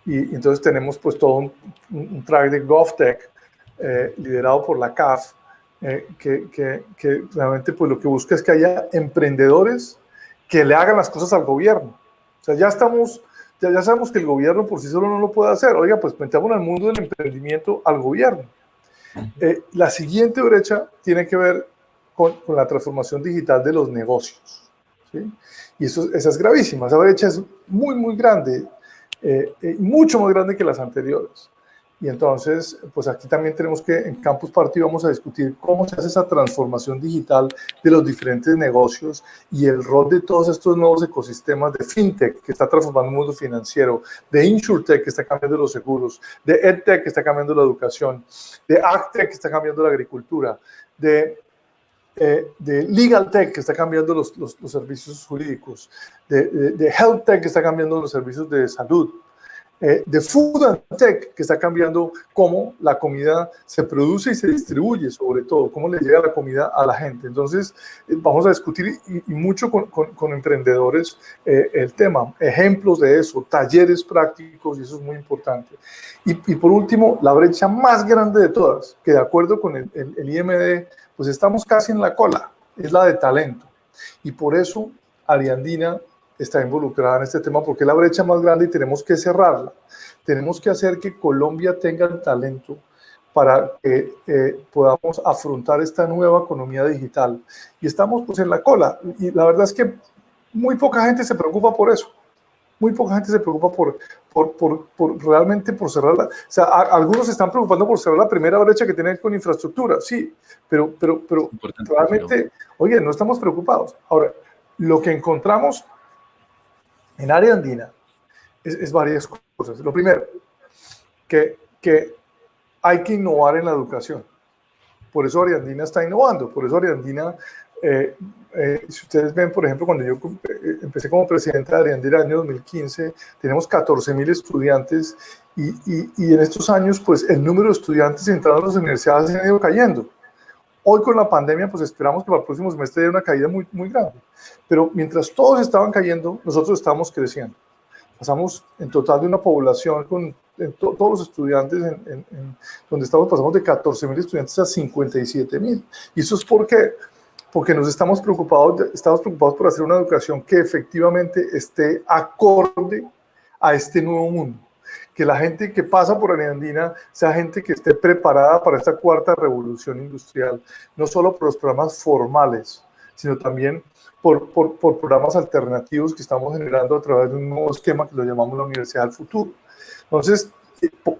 Y entonces tenemos pues todo un, un track de GovTech eh, liderado por la CAF, eh, que, que, que, realmente pues lo que busca es que haya emprendedores que le hagan las cosas al gobierno. Sea, ya estamos, ya, ya sabemos que el gobierno por sí solo no lo puede hacer. Oiga, pues metamos al mundo del emprendimiento al gobierno. Eh, la siguiente brecha tiene que ver con, la transformación digital de los negocios. Y eso, esa es gravísima, esa brecha es muy, muy grande, eh, eh, mucho más grande que las anteriores. Y entonces, pues aquí también tenemos que en Campus Party vamos a discutir cómo se hace esa transformación digital de los diferentes negocios y el rol de todos estos nuevos ecosistemas de FinTech que está transformando el mundo financiero, de InsurTech que está cambiando los seguros, de EdTech que está cambiando la educación, de AgTech que está cambiando la agricultura, de eh, de Legal Tech, que está cambiando los, los, los servicios jurídicos, de, de, de, que está cambiando los servicios de salud, eh, de Food and Tech, que está cambiando cómo la comida se produce y se distribuye, sobre todo, cómo le llega la comida a la gente. Entonces, eh, vamos a discutir y, y mucho con, con, con emprendedores eh, el tema, ejemplos de eso, talleres prácticos, y eso es muy importante. Y, y, por último, la brecha más grande de todas, que de acuerdo con el, el, el IMD, pues estamos casi en la cola, es la de talento. Y por eso Ariandina está involucrada en este tema, porque es la brecha más grande y tenemos que cerrarla. Tenemos que hacer que Colombia tenga el talento para que eh, podamos afrontar esta nueva economía digital. Y estamos pues en la cola. Y la verdad es que muy poca gente se preocupa por eso. Muy poca gente se preocupa por, por, por, por realmente por cerrar la... O sea, a, algunos se están preocupando por cerrar la primera brecha que tienen con infraestructura, sí, pero, pero, pero realmente, oye, no estamos preocupados. Ahora, lo que encontramos en área andina es, es, varias cosas. Lo primero, que, que hay que innovar en la educación. Por eso Ariandina está innovando, por eso Ariandina, eh, eh, si ustedes ven, por ejemplo, cuando yo eh, empecé como presidente de Ariandina en el año 2015, tenemos 14 mil estudiantes y, y, y, en estos años, pues el número de estudiantes entrando a las universidades ha ido cayendo. Hoy con la pandemia, pues esperamos que para el próximo semestre haya una caída muy, muy grande. Pero mientras todos estaban cayendo, nosotros estábamos creciendo. Pasamos en total de una población con to, todos los estudiantes en, en, en, donde estamos, pasamos de 14 mil estudiantes a 57 mil. Y eso es porque, porque nos estamos preocupados, estamos preocupados por hacer una educación que efectivamente esté acorde a este nuevo mundo que la gente que pasa por Ariandina sea gente que esté preparada para esta cuarta revolución industrial, no solo por los programas formales, sino también por, por, por, programas alternativos que estamos generando a través de un nuevo esquema que lo llamamos la Universidad del Futuro. Entonces,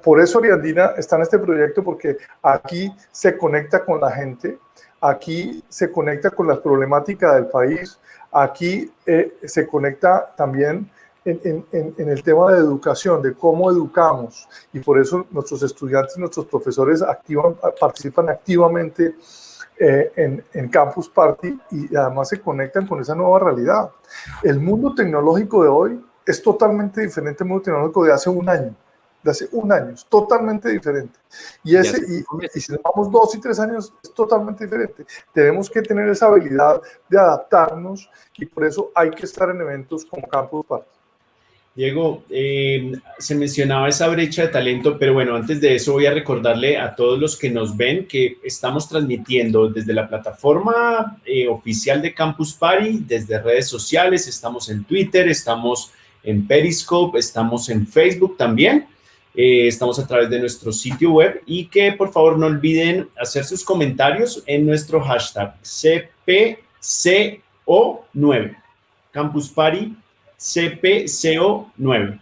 por eso Ariandina está en este proyecto, porque aquí se conecta con la gente, aquí se conecta con las problemáticas del país, aquí eh, se conecta también en, en, en, el tema de educación, de cómo educamos, y por eso nuestros estudiantes, nuestros profesores activan, participan activamente eh, en, en, Campus Party y además se conectan con esa nueva realidad. El mundo tecnológico de hoy es totalmente diferente al mundo tecnológico de hace un año, de hace un año, es totalmente diferente. Y, ese, y, y si vamos dos y tres años, es totalmente diferente. Tenemos que tener esa habilidad de adaptarnos y por eso hay que estar en eventos como Campus Party.
Diego, eh, se mencionaba esa brecha de talento, pero bueno, antes de eso voy a recordarle a todos los que nos ven que estamos transmitiendo desde la plataforma eh, oficial de Campus Party, desde redes sociales, estamos en Twitter, estamos en Periscope, estamos en Facebook también, eh, estamos a través de nuestro sitio web y que por favor no olviden hacer sus comentarios en nuestro hashtag CPCO9, Campus Party CPCO9.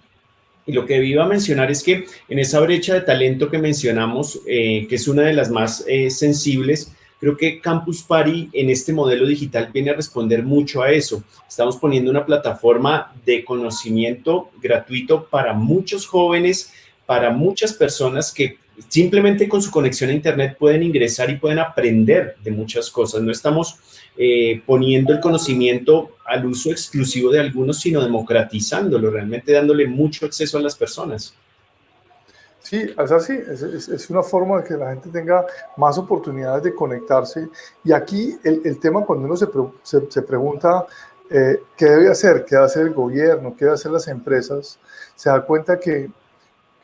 Y lo que iba a mencionar es que en esa brecha de talento que mencionamos, eh, que es una de las más eh, sensibles, creo que Campus Party en este modelo digital viene a responder mucho a eso. Estamos poniendo una plataforma de conocimiento gratuito para muchos jóvenes, para muchas personas que simplemente con su conexión a Internet pueden ingresar y pueden aprender de muchas cosas. No estamos eh, poniendo el conocimiento al uso exclusivo de algunos, sino democratizándolo, realmente dándole mucho acceso a las personas.
Sí, es así, es, una forma de que la gente tenga más oportunidades de conectarse. Y aquí el, tema cuando uno se, se, se pregunta eh, qué debe hacer, qué debe hacer el gobierno, qué debe hacer las empresas, se da cuenta que,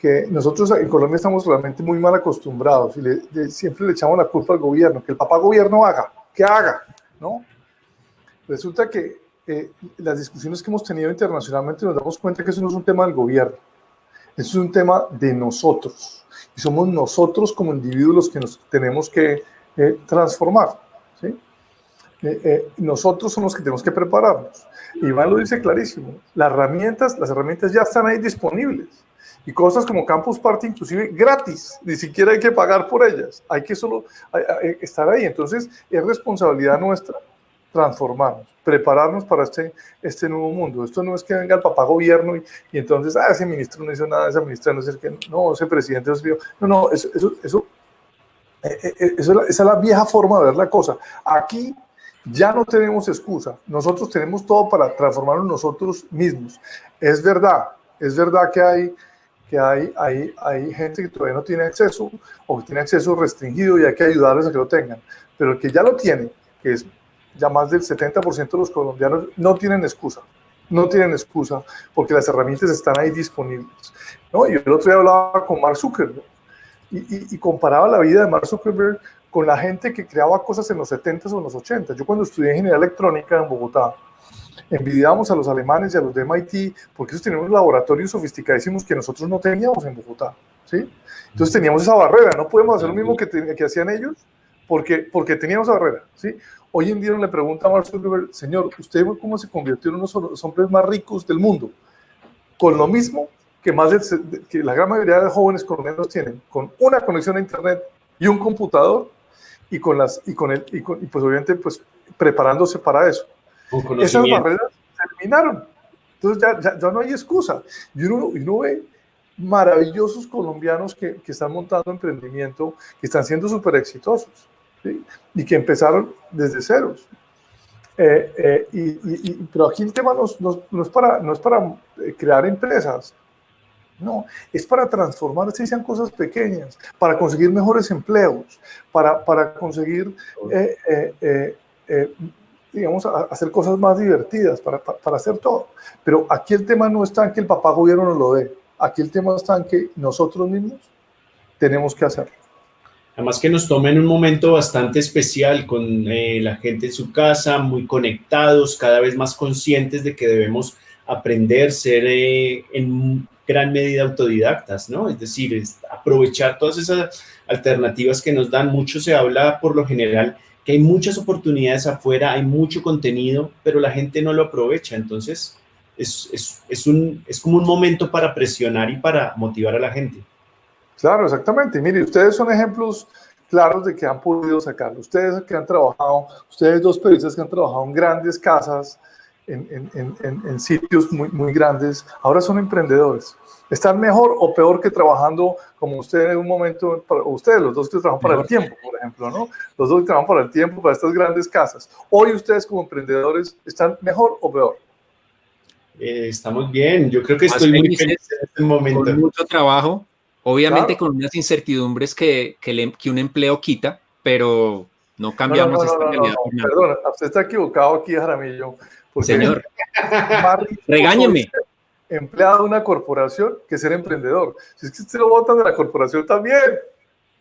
que nosotros en Colombia estamos realmente muy mal acostumbrados y le, siempre le echamos la culpa al gobierno, que el papá gobierno haga, que haga, ¿no? Resulta que eh, las discusiones que hemos tenido internacionalmente nos damos cuenta que eso no es un tema del gobierno, eso es un tema de nosotros. y somos nosotros como individuos los que nos tenemos que eh, transformar. ¿sí? Eh, eh, nosotros somos los que tenemos que prepararnos. Iván lo dice clarísimo, las herramientas, las herramientas ya están ahí disponibles. Y cosas como Campus Party, inclusive gratis, ni siquiera hay que pagar por ellas, hay que solo hay- estar ahí. Entonces, es responsabilidad nuestra transformarnos, prepararnos para este, este nuevo mundo. Esto no es que venga el papá gobierno y, entonces, ah, ese ministro no hizo nada, esa ministra no sé qué, no, ese presidente no vio. No, no, eso, eso, eso, eh, eh, eso esa es la vieja forma de ver la cosa. Aquí ya no tenemos excusa. Nosotros tenemos todo para transformarnos nosotros mismos. Es verdad, es verdad que hay que hay, hay, hay gente que todavía no tiene acceso o que tiene acceso restringido y hay que ayudarles a que lo tengan. Pero el que ya lo tiene, que es ya más del 70% de los colombianos, no tienen excusa. No tienen excusa porque las herramientas están ahí disponibles. ¿no? Y el otro día hablaba con Mark Zuckerberg y, y- y comparaba la vida de Mark Zuckerberg con la gente que creaba cosas en los 70s o en los 80s. Yo cuando estudié ingeniería electrónica en Bogotá, envidiábamos a los alemanes y a los de MIT porque ellos tenían unos laboratorios sofisticadísimos que nosotros no teníamos en Bogotá. ¿sí? Entonces teníamos esa barrera, no podemos hacer lo mismo que, te- que hacían ellos porque, porque teníamos esa barrera. ¿sí? Hoy en día le pregunta a Mark Zuckerberg, señor, ¿usted cómo se convirtió en uno de los hombres más ricos del mundo? Con lo mismo que, más del que la gran mayoría de jóvenes colombianos tienen, con una conexión a Internet y un computador y con las y con el y, con- y pues obviamente pues preparándose para eso. Esas barreras se eliminaron. Entonces ya, ya, ya no hay excusa. Y uno, y uno ve maravillosos colombianos que, que están montando emprendimiento, que están siendo súper exitosos ¿sí? y que empezaron desde ceros. Eh, eh, y, y- y- pero aquí el tema no, es- no no es para, no es para eh, crear empresas, no, es para transformar, si sean cosas pequeñas, para conseguir mejores empleos, para, para conseguir, eh, digamos, a- hacer cosas más divertidas, para, para, para hacer todo. Pero aquí el tema no está en que el papá gobierno nos lo dé, aquí el tema está en que nosotros mismos tenemos que hacerlo.
Además que nos toma en un momento bastante especial con eh, la gente en su casa, muy conectados, cada vez más conscientes de que debemos aprender, ser eh, en gran medida autodidactas, ¿no? Es decir, es aprovechar todas esas alternativas que nos dan. Mucho se habla por lo general que hay muchas oportunidades afuera, hay mucho contenido, pero la gente no lo aprovecha. Entonces, es, es, es, un, es como un momento para presionar y para motivar a la gente.
Claro, exactamente. Mire, ustedes son ejemplos claros de que han podido sacarlo. Ustedes que han trabajado, ustedes dos periodistas que han trabajado en grandes casas, en, en- en- en- sitios muy, muy grandes, ahora son emprendedores. ¿Están mejor o peor que trabajando como ustedes en un momento, para- o ustedes los dos que trabajan para el tiempo, por ejemplo, ¿no? Los dos que trabajan para el tiempo, para estas grandes casas. Hoy ustedes como emprendedores, ¿están mejor o peor?
Eh, estamos bien, yo creo que
Más
estoy muy feliz en este momento.
con mucho trabajo, obviamente
Claro.
con unas incertidumbres que, que, le- que un empleo quita, pero no cambiamos
no, no,
esta
no, no,
realidad.
Perdón, usted está equivocado aquí, Jaramillo.
Señor, *laughs* regáñeme.
Empleado de una corporación que ser emprendedor. Si es que usted lo votan de la corporación también.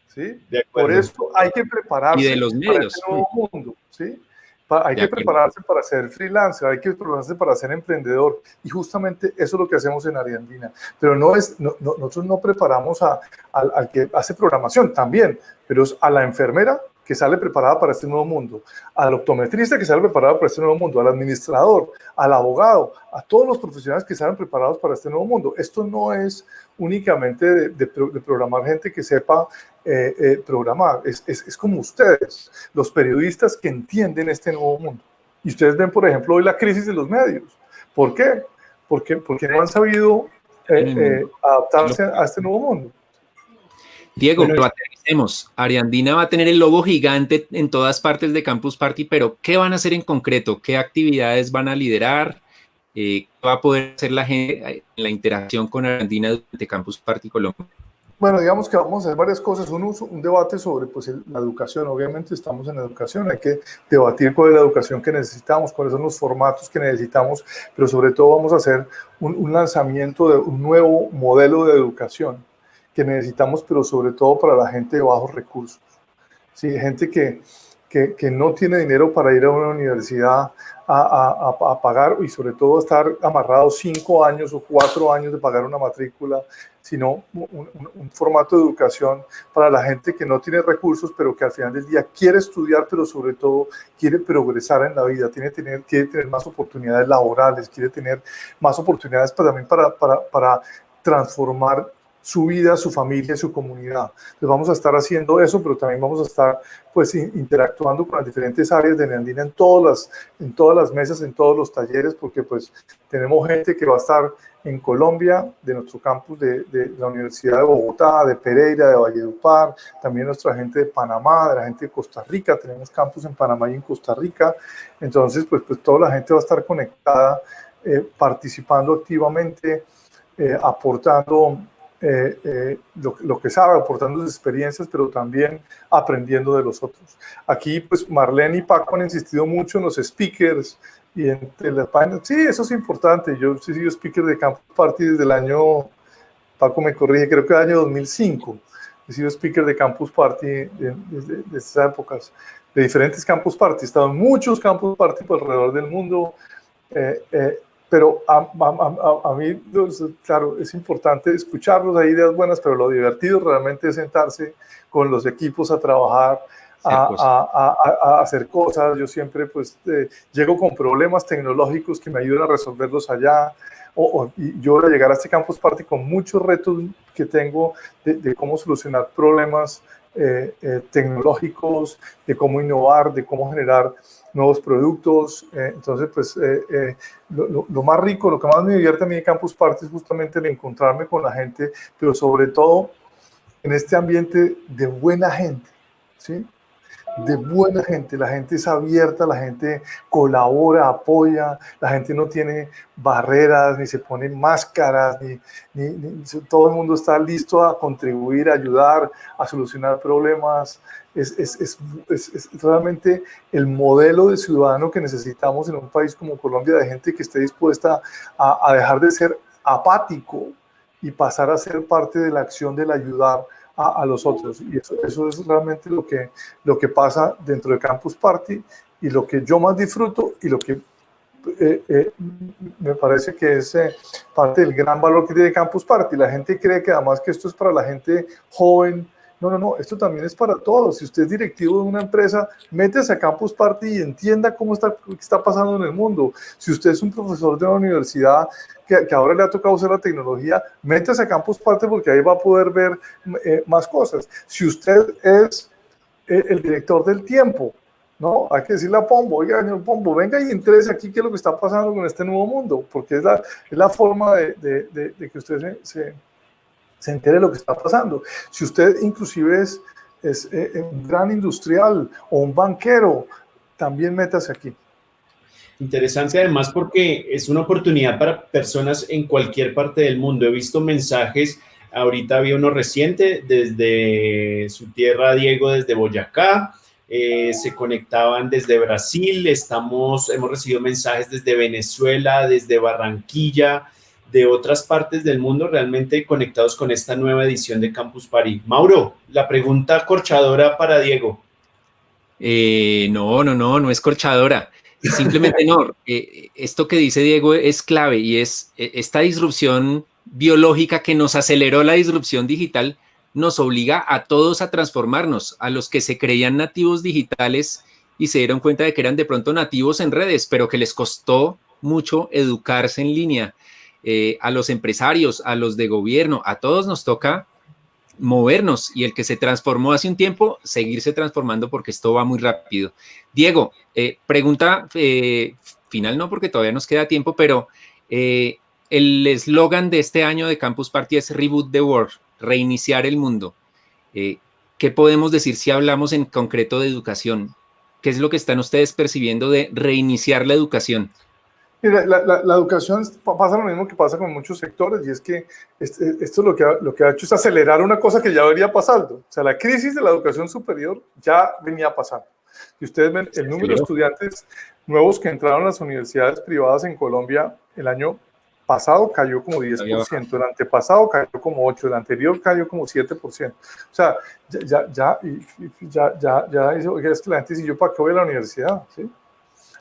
¿sí?
De acuerdo.
Por eso hay que prepararse
Y de los
para
medios.
este nuevo mundo. ¿sí? Pa- hay
De
que
acuerdo.
prepararse para ser freelancer, hay que prepararse para ser emprendedor. Y justamente eso es lo que hacemos en Ariandina. Pero no es, no- no- nosotros no preparamos a- al, al que hace programación también, pero es a la enfermera que sale preparada para este nuevo mundo, al optometrista que sale preparado para este nuevo mundo, al administrador, al abogado, a todos los profesionales que salen preparados para este nuevo mundo. Esto no es únicamente de, de de programar gente que sepa eh, eh, programar, es, es- es como ustedes, los periodistas que entienden este nuevo mundo. Y ustedes ven, por ejemplo, hoy la crisis de los medios. ¿Por qué? Porque, porque no han sabido eh, eh, adaptarse a este nuevo mundo.
Diego,
Bueno,
Ariandina va a tener el logo gigante en todas partes de Campus Party, pero ¿qué van a hacer en concreto? ¿Qué actividades van a liderar? Eh, ¿Qué va a poder hacer la gente en la interacción con Ariandina durante Campus Party Colombia?
Bueno, digamos que vamos a hacer varias cosas. Un, uso- un debate sobre pues, la educación. Obviamente estamos en educación, hay que debatir cuál es la educación que necesitamos, cuáles son los formatos que necesitamos, pero sobre todo vamos a hacer un, un lanzamiento de un nuevo modelo de educación que necesitamos, pero sobre todo para la gente de bajos recursos. Sí, gente que, que, que no tiene dinero para ir a una universidad a, a- a- pagar y sobre todo estar amarrado cinco años o cuatro años de pagar una matrícula, sino un, un- un formato de educación para la gente que no tiene recursos, pero que al final del día quiere estudiar, pero sobre todo quiere progresar en la vida, tiene, tener, quiere tener más oportunidades laborales, quiere tener más oportunidades para, también para, para, para transformar su vida, su familia, su comunidad. Entonces vamos a estar haciendo eso, pero también vamos a estar pues in- interactuando con las diferentes áreas de Neandina en todas las, en todas las mesas, en todos los talleres, porque pues tenemos gente que va a estar en Colombia, de nuestro campus de, de la Universidad de Bogotá, de Pereira, de Valledupar, también nuestra gente de Panamá, de la gente de Costa Rica, tenemos campus en Panamá y en Costa Rica, entonces pues, pues toda la gente va a estar conectada, eh, participando activamente, eh, aportando eh, eh, lo, lo que sabe, aportando sus experiencias, pero también aprendiendo de los otros. Aquí, pues Marlene y Paco han insistido mucho en los speakers y entre las páginas. Sí, eso es importante. Yo he sido speaker de Campus Party desde el año, Paco me corrige, creo que el año 2005. He sido speaker de Campus Party de- desde de esas épocas, de diferentes Campus Party. He estado en muchos Campus Party por alrededor del mundo. eh, eh, pero a, a- a- a mí, pues, claro, es importante escucharlos, hay ideas buenas, pero lo divertido realmente es sentarse con los equipos a trabajar, a,
Hacer cosas.
a- hacer cosas. Yo siempre pues eh, llego con problemas tecnológicos que me ayudan a resolverlos allá. O, o- y yo voy a llegar a este Campus Party con muchos retos que tengo de, de cómo solucionar problemas eh, eh, tecnológicos, de cómo innovar, de cómo generar nuevos productos. eh, entonces, pues eh, eh, lo, más rico, lo que más me divierte a mí de Campus Party es justamente el encontrarme con la gente, pero sobre todo en este ambiente de buena gente, ¿sí? De buena gente, la gente es abierta, la gente colabora, apoya, la gente no tiene barreras, ni se pone máscaras, ni, ni- todo el mundo está listo a contribuir, a ayudar, a solucionar problemas. Es, es- es- es- es realmente el modelo de ciudadano que necesitamos en un país como Colombia, de gente que esté dispuesta a, a dejar de ser apático y pasar a ser parte de la acción del ayudar a, a los otros. Y eso, eso es realmente lo que, lo que pasa dentro de Campus Party y lo que yo más disfruto y lo que eh, eh, me parece que es eh, parte del gran valor que tiene Campus Party. La gente cree que además que esto es para la gente joven. No, no, no, esto también es para todos. Si usted es directivo de una empresa, métese a Campus Party y entienda cómo está, pasando en el mundo. Si usted es un profesor de una universidad que, que ahora le ha tocado usar la tecnología, métese a Campus Party porque ahí va a poder ver eh, más cosas. Si usted es eh, el director del tiempo, ¿no? Hay que decirle a Pombo, oiga, señor Pombo, venga y interese aquí qué es lo que está pasando con este nuevo mundo, porque es la, es la forma de, de- que usted se, se entere lo que está pasando. Si usted inclusive es, es eh, un gran industrial o un banquero, también métase aquí.
Interesante además porque es una oportunidad para personas en cualquier parte del mundo. He visto mensajes, ahorita había uno reciente desde su tierra, Diego, desde Boyacá, eh, se conectaban desde Brasil, estamos, hemos recibido mensajes desde Venezuela, desde Barranquilla, de otras partes del mundo realmente conectados con esta nueva edición de Campus Party. Mauro, la pregunta corchadora para Diego.
Eh, no, no, no, no es corchadora. Simplemente no. *laughs* eh, esto que dice Diego es clave y es eh, esta disrupción biológica que nos aceleró la disrupción digital, nos obliga a todos a transformarnos, a los que se creían nativos digitales y se dieron cuenta de que eran de pronto nativos en redes, pero que les costó mucho educarse en línea. Eh, a los empresarios, a los de gobierno, a todos nos toca movernos y el que se transformó hace un tiempo, seguirse transformando porque esto va muy rápido. Diego, eh, pregunta eh, final, no porque todavía nos queda tiempo, pero el eslogan de este año de Campus Party es Reboot the World, reiniciar el mundo. ¿Qué podemos decir si hablamos en concreto de educación? ¿Qué es lo que están ustedes percibiendo de reiniciar la educación?
La, la- la educación pa- pasa lo mismo que pasa con muchos sectores y es que este- esto lo que, ha, lo que ha hecho es acelerar una cosa que ya venía pasando. O sea, la crisis de la educación superior ya venía pasando. Y ustedes ven el número de estudiantes nuevos que entraron a las universidades privadas en Colombia el año pasado cayó como 10%, el antepasado cayó como 8%, el anterior cayó como 7%. O sea, ya, ya, ya, ya, ya, ya dice, oiga, es que la gente dice, ¿yo para qué voy a la universidad? ¿Sí?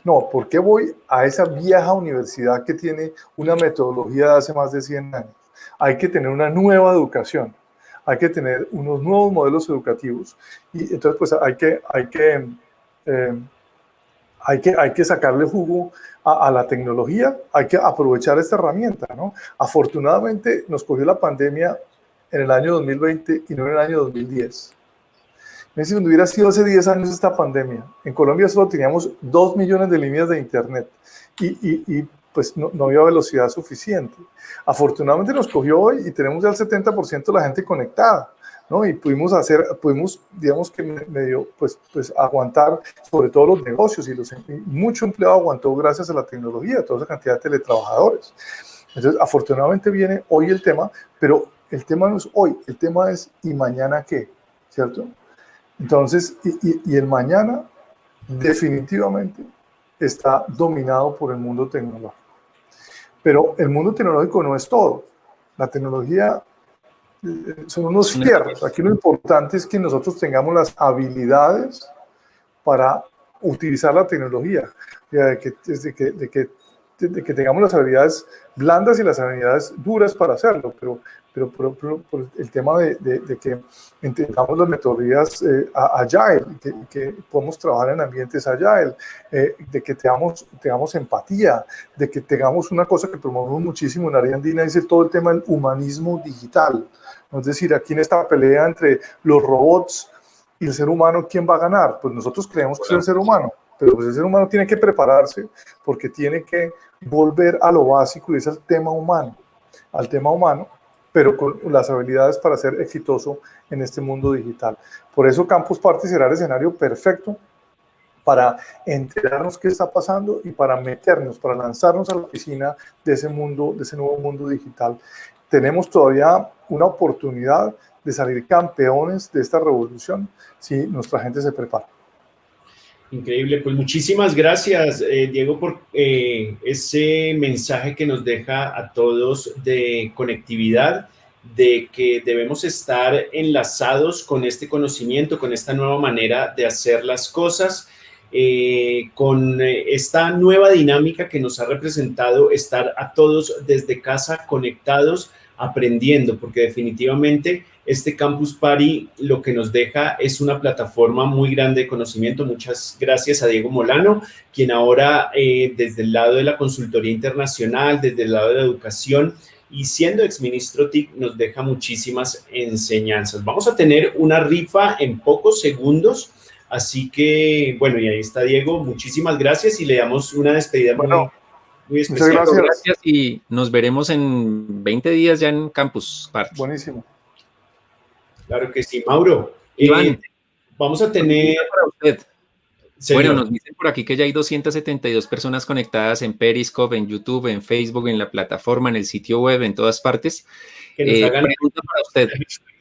No, ¿por qué voy a esa vieja universidad que tiene una metodología de hace más de 100 años? Hay que tener una nueva educación, hay que tener unos nuevos modelos educativos y entonces pues hay que, hay que, eh, hay que, hay que sacarle jugo a, a la tecnología, hay que aprovechar esta herramienta, ¿no? Afortunadamente nos cogió la pandemia en el año 2020 y no en el año 2010. Cuando hubiera sido hace 10 años esta pandemia, en Colombia solo teníamos 2 millones de líneas de internet y, y- y, pues no, no había velocidad suficiente. Afortunadamente nos cogió hoy y tenemos ya el 70% de la gente conectada, ¿no? Y pudimos hacer, pudimos, digamos que me- medio, pues, pues aguantar sobre todo los negocios y los, y mucho empleo aguantó gracias a la tecnología, toda esa cantidad de teletrabajadores. Entonces, afortunadamente viene hoy el tema, pero el tema no es hoy, el tema es ¿y mañana qué? ¿Cierto? Entonces, y, y- y el mañana definitivamente está dominado por el mundo tecnológico. Pero el mundo tecnológico no es todo. La tecnología eh, son unos fierros. Aquí lo importante es que nosotros tengamos las habilidades para utilizar la tecnología, de que, desde que, de que, de que tengamos las habilidades blandas y las habilidades duras para hacerlo, pero, pero, pero- pero- pero el tema de, de- de que entendamos las metodologías eh, agile, que, que podemos trabajar en ambientes agile, eh, de que tengamos, tengamos empatía, de que tengamos una cosa que promovemos muchísimo en área andina, es el- todo el tema del humanismo digital. Es decir, aquí en esta pelea entre los robots y el ser humano, ¿quién va a ganar? Pues nosotros creemos que es el ser humano, pero pues el ser humano tiene que prepararse porque tiene que volver a lo básico y es el tema humano, al tema humano, pero con las habilidades para ser exitoso en este mundo digital. Por eso Campus Party será el escenario perfecto para enterarnos qué está pasando y para meternos, para lanzarnos a la piscina de ese mundo, de ese nuevo mundo digital. Tenemos todavía una oportunidad de salir campeones de esta revolución si nuestra gente se prepara.
Increíble, pues muchísimas gracias, eh, Diego, por eh, ese mensaje que nos deja a todos de conectividad, de que debemos estar enlazados con este conocimiento, con esta nueva manera de hacer las cosas, eh, con esta nueva dinámica que nos ha representado estar a todos desde casa conectados, aprendiendo, porque definitivamente este Campus Party lo que nos deja es una plataforma muy grande de conocimiento. Muchas gracias a Diego Molano, quien ahora eh, desde el lado de la consultoría internacional, desde el lado de la educación y siendo exministro TIC nos deja muchísimas enseñanzas. Vamos a tener una rifa en pocos segundos, así que bueno, y ahí está Diego. Muchísimas gracias y le damos una despedida muy,
Bueno,
muy
muchas
especial.
gracias.
Gracias y nos veremos en 20 días ya en Campus Party.
Buenísimo.
Claro que sí, Mauro.
Iván.
eh, vamos a tener...
Para usted.
Señor.
Bueno, nos dicen por aquí que ya hay 272 personas conectadas en Periscope, en YouTube, en Facebook, en la plataforma, en el sitio web, en todas partes.
que nos
Eh,
hagan
pregunta para usted.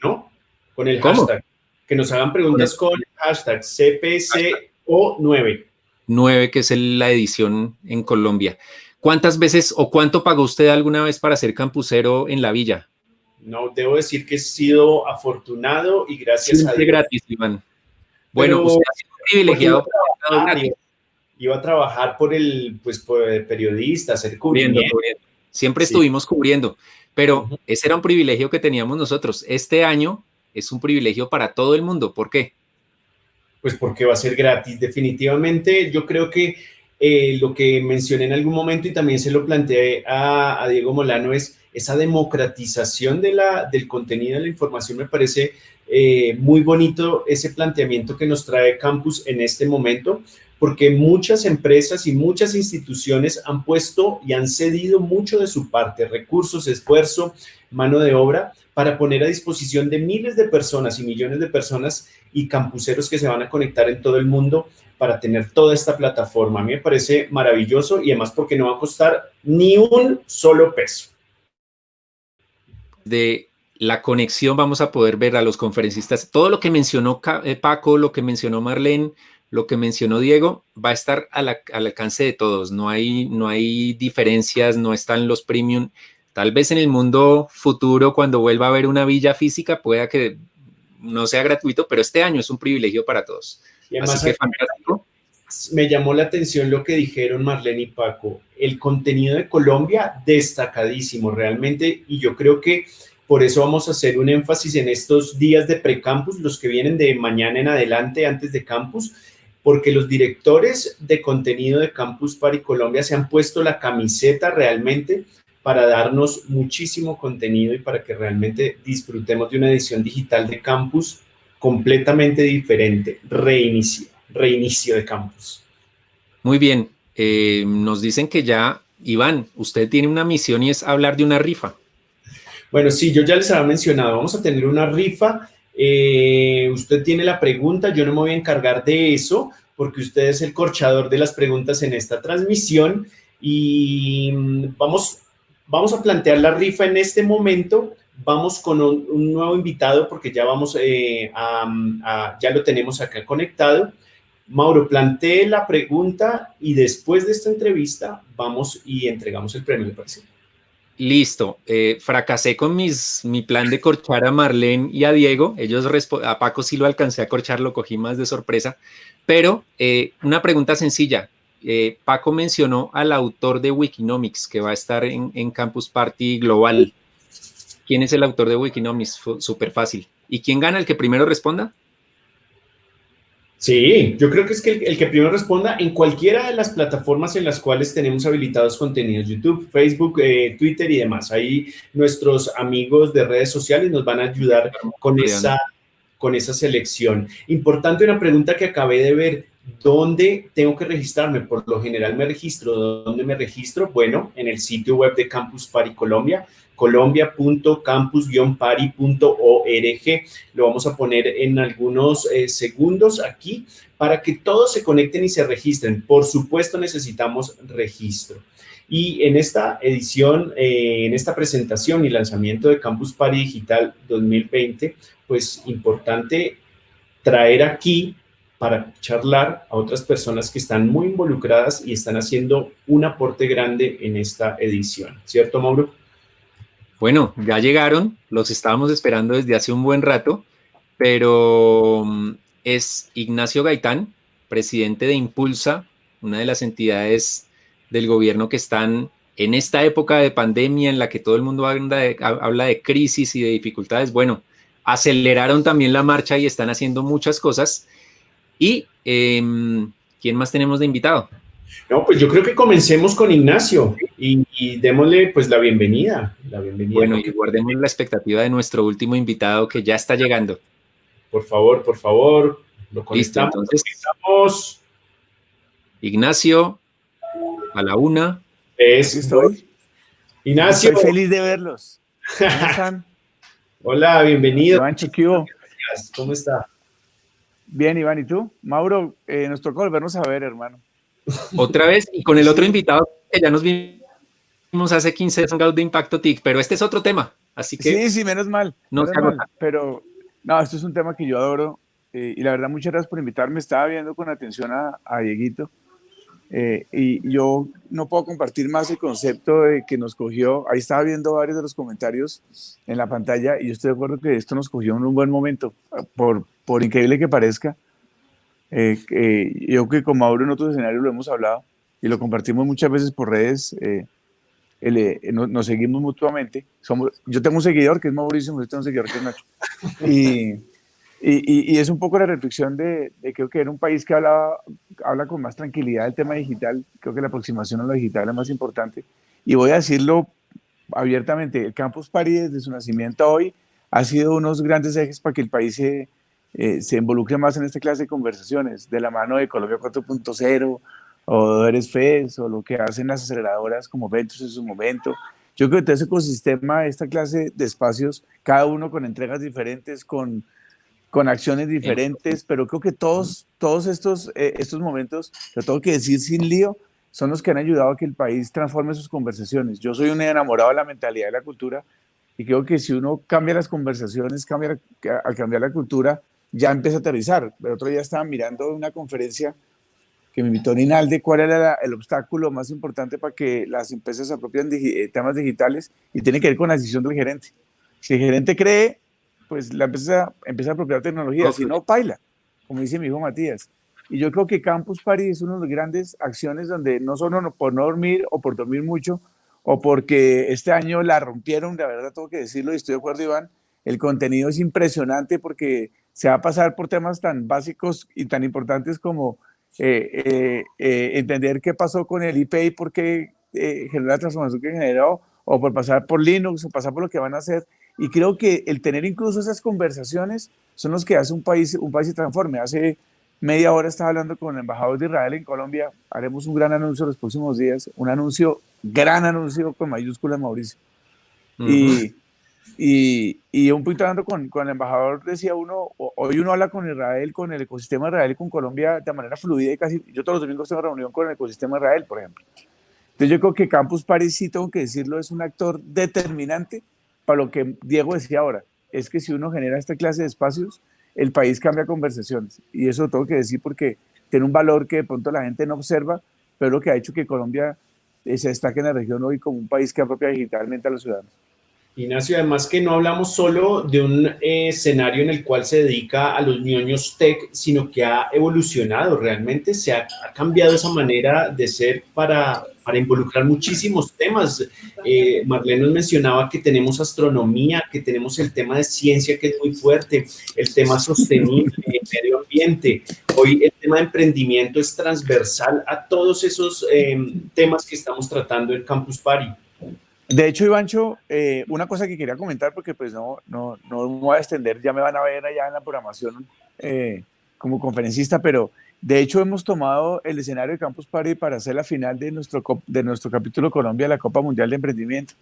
¿no? Con el
¿Cómo?
hashtag. Que nos hagan preguntas con el hashtag CPCO9.
9, que es la edición en Colombia. ¿Cuántas veces o cuánto pagó usted alguna vez para ser campusero en la villa?
No, debo decir que he sido afortunado y gracias a
Siempre
Dios.
gratis, Iván. Bueno,
Pero-
usted ha sido privilegiado estado
Ah,
gratis,
iba, iba a trabajar por el, pues, por el periodista, hacer
cubriendo. Siempre
Sí.
estuvimos cubriendo, pero ese era un privilegio que teníamos nosotros. Este año es un privilegio para todo el mundo. ¿Por qué?
Pues porque va a ser gratis. Definitivamente, yo creo que eh, lo que mencioné en algún momento y también se lo planteé a, a Diego Molano es esa democratización de la, del contenido de la información. Me parece eh, muy bonito ese planteamiento que nos trae Campus en este momento, porque muchas empresas y muchas instituciones han puesto y han cedido mucho de su parte, recursos, esfuerzo, mano de obra, para poner a disposición de miles de personas y millones de personas y campuseros que se van a conectar en todo el mundo para tener toda esta plataforma. A mí me parece maravilloso y además porque no va a costar ni un solo peso.
De la conexión vamos a poder ver a los conferencistas. Todo lo que mencionó eh, Paco, lo que mencionó Marlene, lo que mencionó Diego va a estar al, alcance de todos. No hay, no hay diferencias, no están los premium. Tal vez en el mundo futuro, cuando vuelva a haber una villa física, pueda que no sea gratuito, pero este año es un privilegio para todos.
Y además
Así que.
Me llamó la atención lo que dijeron Marlene y Paco. El contenido de Colombia destacadísimo realmente y yo creo que por eso vamos a hacer un énfasis en estos días de precampus, los que vienen de mañana en adelante antes de campus, porque los directores de contenido de Campus Party Colombia se han puesto la camiseta realmente para darnos muchísimo contenido y para que realmente disfrutemos de una edición digital de campus completamente diferente, reinicio, reinicio de campus.
Muy bien. eh, nos dicen que ya, Iván, usted tiene una misión y es hablar de una rifa.
Bueno, sí, yo ya les había mencionado, vamos a tener una rifa. eh, usted tiene la pregunta, yo no me voy a encargar de eso porque usted es el corchador de las preguntas en esta transmisión y mm, vamos, vamos a plantear la rifa en este momento. Vamos con un, un nuevo invitado porque ya vamos eh, a, a- ya lo tenemos acá conectado. Mauro, plantee la pregunta y después de esta entrevista vamos y entregamos el premio, ¿le parece?
Listo. eh, fracasé con mis, mi plan de corchar a Marlene y a Diego. Ellos a Paco sí lo alcancé a corchar, lo cogí más de sorpresa. Pero eh, una pregunta sencilla. Eh, Paco mencionó al autor de Wikinomics que va a estar en, en Campus Party Global. ¿Quién es el autor de Wikinomics? Súper fácil. ¿Y quién gana? ¿El que primero responda?
Sí, yo creo que es que el, el que primero responda en cualquiera de las plataformas en las cuales tenemos habilitados contenidos, YouTube, Facebook, eh, Twitter y demás. Ahí nuestros amigos de redes sociales nos van a ayudar con
Bien.
esa, con esa selección. Importante una pregunta que acabé de ver. ¿Dónde tengo que registrarme? Por lo general me registro. ¿Dónde me registro? Bueno, en el sitio web de Campus Party Colombia, colombia.campus-party.org. Lo vamos a poner en algunos eh, segundos aquí para que todos se conecten y se registren. Por supuesto, necesitamos registro. Y en esta edición, eh, en esta presentación y lanzamiento de Campus Party Digital 2020, pues importante traer aquí para charlar a otras personas que están muy involucradas y están haciendo un aporte grande en esta edición. ¿Cierto, Mauro?
Bueno, ya llegaron, los estábamos esperando desde hace un buen rato, pero mm, es Ignacio Gaitán, presidente de Impulsa, una de las entidades del gobierno que están en esta época de pandemia en la que todo el mundo habla de, habla de crisis y de dificultades. Bueno, aceleraron también la marcha y están haciendo muchas cosas. ¿Y em, quién más tenemos de invitado?
No, pues yo creo que comencemos con Ignacio y, y démosle pues la bienvenida. La bienvenida.
Bueno,
¿no?
y guardemos la expectativa de nuestro último invitado que ya está llegando.
Por favor, por favor, lo
Listo,
conectamos.
entonces,
Conectamos.
Ignacio, a la una.
Es-
estoy.
Ignacio,
Estoy feliz de verlos. ¿Cómo *laughs* están?
hola, bienvenido.
Iván Chiquio.
¿Cómo está?
Bien, Iván, ¿y tú? Mauro, eh, nos tocó volvernos a ver, hermano.
Otra vez, y con el otro invitado que ya nos vimos hace 15 Hangout de Impacto TIC, pero este es otro tema, así que
Sí, sí, menos mal.
no
menos mal. Pero, no, esto es un tema que yo adoro. eh, y la verdad, muchas gracias por invitarme. Estaba viendo con atención a, a Dieguito. eh, y yo no puedo compartir más el concepto de que nos cogió. Ahí estaba viendo varios de los comentarios en la pantalla y yo estoy de acuerdo que esto nos cogió en un buen momento, por, por increíble que parezca. Eh, eh, yo que con Mauro en otros escenarios lo hemos hablado y lo compartimos muchas veces por redes. eh, el, eh, no- nos, seguimos mutuamente. Somos, yo tengo un seguidor que es Mauricio, yo tengo un seguidor que es Nacho. Y, y, y- y es un poco la reflexión de, de creo que era un país que hablaba, habla con más tranquilidad del tema digital. Creo que la aproximación a lo digital es más importante. Y voy a decirlo abiertamente, el Campus Party desde su nacimiento a hoy ha sido unos grandes ejes para que el país se, eh, se involucre más en esta clase de conversaciones, de la mano de Colombia 4.0 o Eres FES o lo que hacen las aceleradoras como Ventus en su momento. Yo creo que todo ese ecosistema, esta clase de espacios, cada uno con entregas diferentes, con, con acciones diferentes, pero creo que todos, todos estos, eh, estos momentos, lo tengo que decir sin lío, son los que han ayudado a que el país transforme sus conversaciones. Yo soy un enamorado de la mentalidad de la cultura y creo que si uno cambia las conversaciones, cambia, al cambiar la cultura, ya empieza a aterrizar. El otro día estaba mirando una conferencia que me invitó Ninalde, cuál era la- el obstáculo más importante para que las empresas se apropien de temas digitales y tiene que ver con la decisión del gerente. Si el gerente cree, pues la empresa empieza a apropiar tecnología, si no, paila, como dice mi hijo Matías. Y yo creo que Campus Party es una de las grandes acciones donde no solo no- por no dormir o por dormir mucho o porque este año la rompieron, la verdad tengo que decirlo y estoy de acuerdo Iván, el contenido es impresionante porque se va a pasar por temas tan básicos y tan importantes como eh, eh, eh, entender qué pasó con el IP y por qué eh, generó la transformación que generó, o por pasar por Linux, o pasar por lo que van a hacer. Y creo que el tener incluso esas conversaciones son los que hace un país, un país se transforme. Hace media hora estaba hablando con el embajador de Israel en Colombia. Haremos un gran anuncio los próximos días, un anuncio, gran anuncio con mayúsculas, Mauricio. Y, y, y un poquito hablando con, con el embajador, decía uno, hoy uno habla con Israel, con el ecosistema de Israel con Colombia de manera fluida y casi, yo todos los domingos tengo reunión con el ecosistema de Israel, por ejemplo. Entonces yo creo que Campus Party, sí tengo que decirlo, es un actor determinante para lo que Diego decía ahora, es que si uno genera esta clase de espacios, el país cambia conversaciones. Y eso tengo que decir porque tiene un valor que de pronto la gente no observa, pero lo que ha hecho que Colombia eh, se destaque en la región hoy como un país que apropia digitalmente a los ciudadanos.
Ignacio, además que no hablamos solo de un eh, escenario en el cual se dedica a los ñoños tech, sino que ha evolucionado realmente, se ha, cambiado esa manera de ser para, para involucrar muchísimos temas. Eh, Marlene nos mencionaba que tenemos astronomía, que tenemos el tema de ciencia que es muy fuerte, el tema sostenible, el medio ambiente. Hoy el tema de emprendimiento es transversal a todos esos eh, temas que estamos tratando en Campus Party.
De hecho, Ivancho, eh, una cosa que quería comentar, porque pues no, no, no me voy a extender, ya me van a ver allá en la programación eh, como conferencista, pero de hecho hemos tomado el escenario de Campus Party para hacer la final de nuestro, de nuestro capítulo Colombia, la Copa Mundial de Emprendimiento.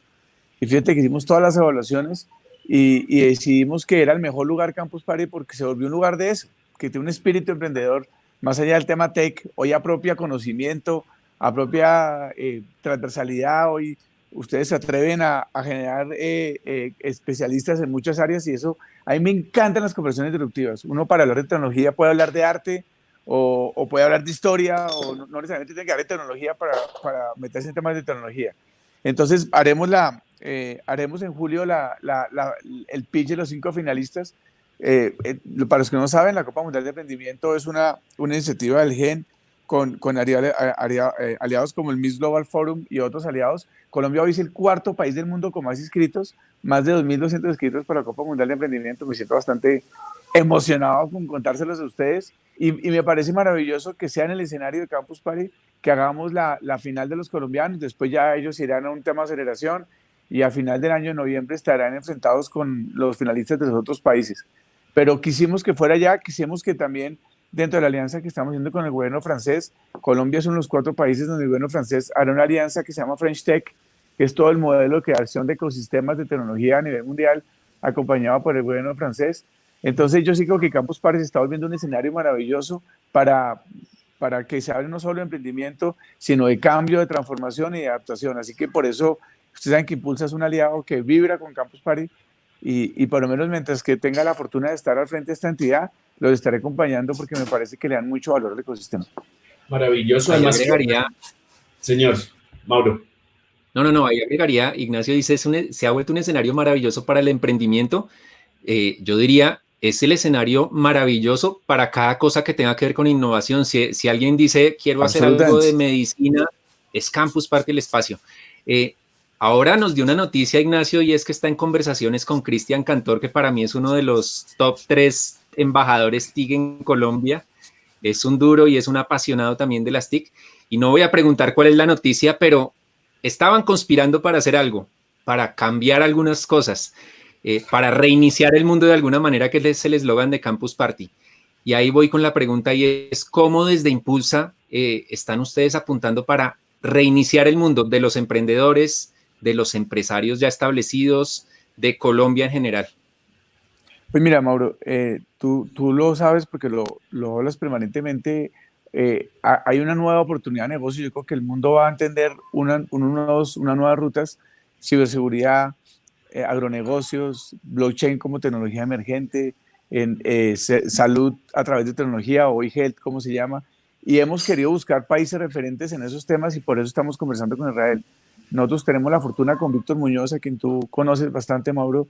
Y fíjate que hicimos todas las evaluaciones y, y decidimos que era el mejor lugar Campus Party porque se volvió un lugar de eso, que tiene un espíritu emprendedor, más allá del tema tech, hoy apropia conocimiento, apropia eh, transversalidad, hoy ustedes se atreven a, a generar eh, eh, especialistas en muchas áreas y eso, a mí me encantan las conversaciones disruptivas. Uno para hablar de tecnología puede hablar de arte o, o puede hablar de historia o no, no necesariamente tiene que hablar de tecnología para, para meterse en temas de tecnología. Entonces haremos, la, eh, haremos en julio la, la, la, el pitch de los cinco finalistas. Eh, eh, para los que no saben, la Copa Mundial de Emprendimiento es una, una iniciativa del GEN con, con alia- alia- eh, aliados como el Miss Global Forum y otros aliados. Colombia hoy es el cuarto país del mundo con más inscritos, más de 2.200 inscritos para la Copa Mundial de Emprendimiento. Me siento bastante emocionado con contárselos a ustedes y, y me parece maravilloso que sea en el escenario de Campus Party que hagamos la, la final de los colombianos, después ya ellos irán a un tema de aceleración y a final del año de noviembre estarán enfrentados con los finalistas de los otros países. Pero quisimos que fuera ya, quisimos que también dentro de la alianza que estamos haciendo con el gobierno francés, Colombia son los cuatro países donde el gobierno francés hará una alianza que se llama French Tech, que es todo el modelo de creación de ecosistemas de tecnología a nivel mundial, acompañado por el gobierno francés. Entonces yo sí creo que Campus Party se está volviendo un escenario maravilloso para, para que se hable no solo de emprendimiento, sino de cambio, de transformación y de adaptación. Así que por eso, ustedes saben que Impulsa es un aliado que vibra con Campus Party y, y por lo menos mientras que tenga la fortuna de estar al frente de esta entidad, los estaré acompañando porque me parece que le dan mucho valor al ecosistema.
Maravilloso.
Ahí
Además,
agregaría,
señor Mauro.
no, no, no, ahí agregaría, Ignacio dice, es un- se ha vuelto un escenario maravilloso para el emprendimiento. Eh, yo diría, es el escenario maravilloso para cada cosa que tenga que ver con innovación. Si, si alguien dice, quiero hacer algo de medicina, es Campus Party el espacio. Eh, ahora nos dio una noticia, Ignacio, y es que está en conversaciones con Cristian Cantor, que para mí es uno de los top tres embajadores TIC en Colombia. Es un duro y es un apasionado también de las TIC. Y no voy a preguntar cuál es la noticia, pero estaban conspirando para hacer algo, para cambiar algunas cosas, eh, para reiniciar el mundo de alguna manera, que es el eslogan de Campus Party. Y ahí voy con la pregunta y es, ¿cómo desde Impulsa eh, están ustedes apuntando para reiniciar el mundo de los emprendedores, de los empresarios ya establecidos, de Colombia en general?
Pues mira, Mauro, eh, tú, tú lo sabes porque lo, lo hablas permanentemente. eh, ha- hay una nueva oportunidad de negocio. Yo creo que el mundo va a entender una, unos, unas nuevas rutas, ciberseguridad, eh, agronegocios, blockchain como tecnología emergente, en eh, salud a través de tecnología o e-health, como se llama, y hemos querido buscar países referentes en esos temas y por eso estamos conversando con Israel. Nosotros tenemos la fortuna con Víctor Muñoz, a quien tú conoces bastante, Mauro,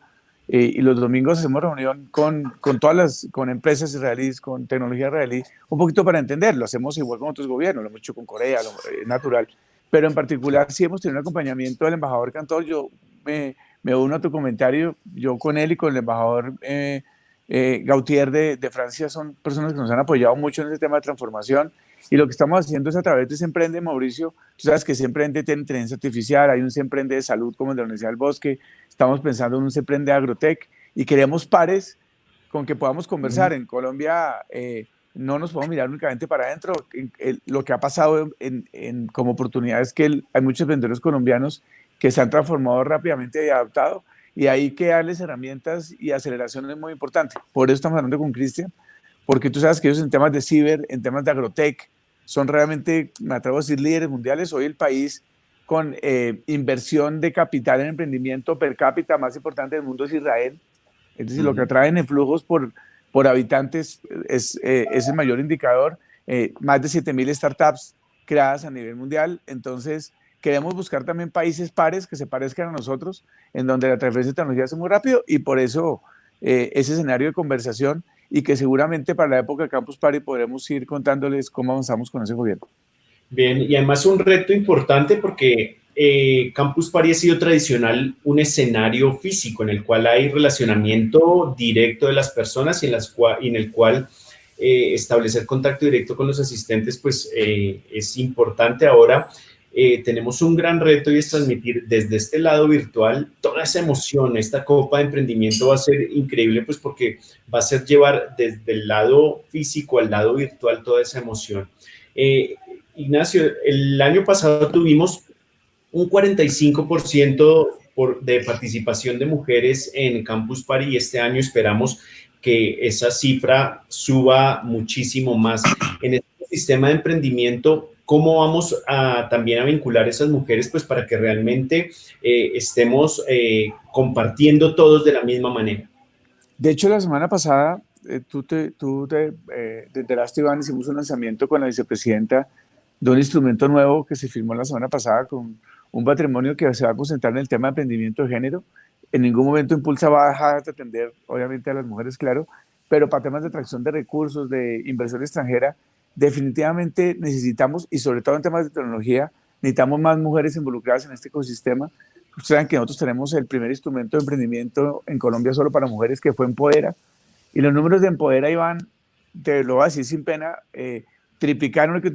eh, y los domingos hacemos reunión con, con todas las con empresas israelíes, con tecnología israelí, un poquito para entenderlo. Hacemos igual con otros gobiernos, lo hemos hecho con Corea, lo, eh, natural. Pero en particular sí hemos tenido un acompañamiento del embajador Cantor. Yo me, me uno a tu comentario, yo con él y con el embajador eh, eh, Gautier de, de Francia son personas que nos han apoyado mucho en ese tema de transformación. Y lo que estamos haciendo es a través de ese emprende, Mauricio, tú sabes que ese emprende tiene inteligencia artificial, hay un se emprende de salud como el de la Universidad del Bosque, estamos pensando en un se emprende de agrotech y queremos pares con que podamos conversar. En Colombia eh, no nos podemos mirar únicamente para adentro. Lo que ha pasado en, en- como oportunidad es que el- hay muchos vendedores colombianos que se han transformado rápidamente y adaptado y hay que darles herramientas y aceleración es muy importante. Por eso estamos hablando con Cristian, porque tú sabes que ellos en temas de ciber, en temas de agrotech, son realmente, me atrevo a decir, líderes mundiales. Hoy el país con eh, inversión de capital en emprendimiento per cápita más importante del mundo es Israel. Es decir, lo que atraen en flujos por, por habitantes es, eh, es el mayor indicador. Eh, más de 7.000 startups creadas a nivel mundial. Entonces, queremos buscar también países pares que se parezcan a nosotros, en donde la transferencia de tecnología es muy rápido y por eso eh, ese escenario de conversación y que seguramente para la época de Campus Party podremos ir contándoles cómo avanzamos con ese gobierno.
Bien, y además un reto importante porque eh, Campus Party ha sido tradicional un escenario físico en el cual hay relacionamiento directo de las personas y en, el cual eh, establecer contacto directo con los asistentes pues eh, es importante. Ahora eh, tenemos un gran reto y es transmitir desde este lado virtual toda esa emoción. Esta copa de emprendimiento va a ser increíble pues porque va a ser llevar desde el lado físico al lado virtual toda esa emoción. Eh, Ignacio, el año pasado tuvimos un 45% por, de participación de mujeres en Campus Party y este año esperamos que esa cifra suba muchísimo más. En este sistema de emprendimiento, ¿cómo vamos a también a vincular a esas mujeres pues para que realmente eh, estemos eh, compartiendo todos de la misma manera?
De hecho, la semana pasada, eh, tú te, tú eh, te enteraste, Iván, hicimos un lanzamiento con la vicepresidenta de un instrumento nuevo que se firmó la semana pasada con un patrimonio que se va a concentrar en el tema de emprendimiento de género. En ningún momento Impulsa va a dejar de atender, obviamente, a las mujeres, claro, pero para temas de atracción de recursos, de inversión extranjera, definitivamente necesitamos, y sobre todo en temas de tecnología, necesitamos más mujeres involucradas en este ecosistema. Ustedes saben que nosotros tenemos el primer instrumento de emprendimiento en Colombia solo para mujeres, que fue Empodera, y los números de Empodera, Iván, te lo voy a decir sin pena, eh, triplicaron, que,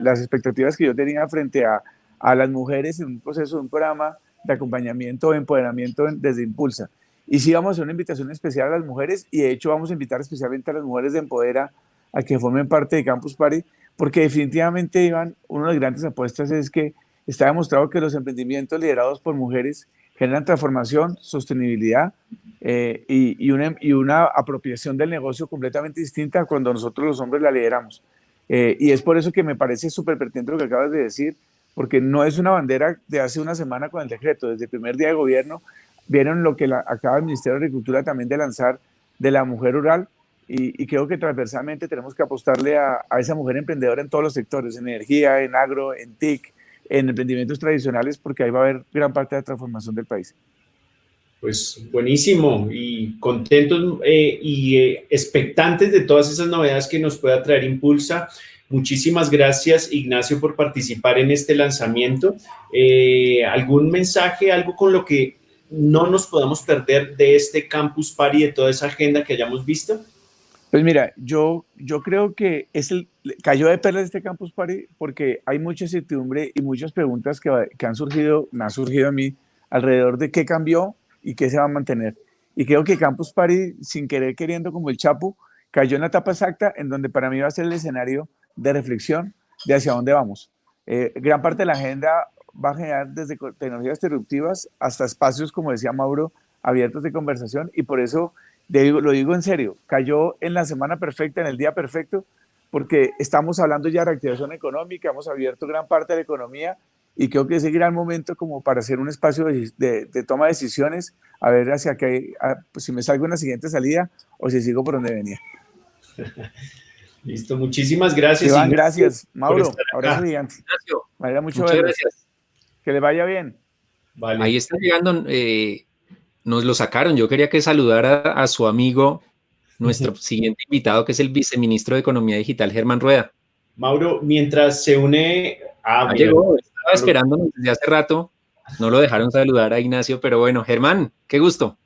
las, expectativas que yo tenía frente a, a, las mujeres en un proceso, de un programa de acompañamiento o empoderamiento desde Impulsa. Y sí vamos a hacer una invitación especial a las mujeres y de hecho vamos a invitar especialmente a las mujeres de Empodera a que formen parte de Campus Party, porque definitivamente, Iván, una de las grandes apuestas es que está demostrado que los emprendimientos liderados por mujeres generan transformación, sostenibilidad eh, y, y, una, y, una, apropiación del negocio completamente distinta cuando nosotros los hombres la lideramos. Eh, y es por eso que me parece súper pertinente lo que acabas de decir, porque no es una bandera de hace una semana con el decreto. Desde el primer día de gobierno vieron lo que la, acaba el Ministerio de Agricultura también de lanzar de la mujer rural. Y, y creo que transversalmente tenemos que apostarle a, a, esa mujer emprendedora en todos los sectores, en energía, en agro, en TIC, en emprendimientos tradicionales, porque ahí va a haber gran parte de la transformación del país.
Pues buenísimo y contentos eh, y eh, expectantes de todas esas novedades que nos pueda traer Impulsa. Muchísimas gracias, Ignacio, por participar en este lanzamiento. Eh, ¿Algún mensaje, algo con lo que no nos podamos perder de este Campus Party, de toda esa agenda que hayamos visto?
Pues mira, yo, yo creo que es el, cayó de perlas este Campus Party porque hay mucha incertidumbre y muchas preguntas que, que han surgido, me han surgido a mí alrededor de qué cambió y qué se va a mantener. Y creo que Campus Party, sin querer queriendo como el Chapo, cayó en la etapa exacta en donde para mí va a ser el escenario de reflexión de hacia dónde vamos. Eh, gran parte de la agenda va a generar desde tecnologías disruptivas hasta espacios, como decía Mauro, abiertos de conversación y por eso lo digo en serio, cayó en la semana perfecta, en el día perfecto, porque estamos hablando ya de reactivación económica, hemos abierto gran parte de la economía y creo que es el gran momento como para hacer un espacio de, de- de toma de decisiones, a ver hacia qué, a- pues, si me salgo en la siguiente salida o si sigo por donde venía. *laughs*
Listo, muchísimas gracias.
Iván, gracias. Mauro, abrazo gigante. Mucho
muchas gracias.
Que le vaya bien.
Vale.
Ahí está llegando, eh, nos lo sacaron. Yo quería que saludara a su amigo, nuestro siguiente invitado, que es el viceministro de Economía Digital, Germán Rueda.
Mauro, mientras se une... Ah,
Ya
mira,
llegó, estaba esperándonos desde hace rato. No lo dejaron saludar a Ignacio, pero bueno, Germán, qué gusto.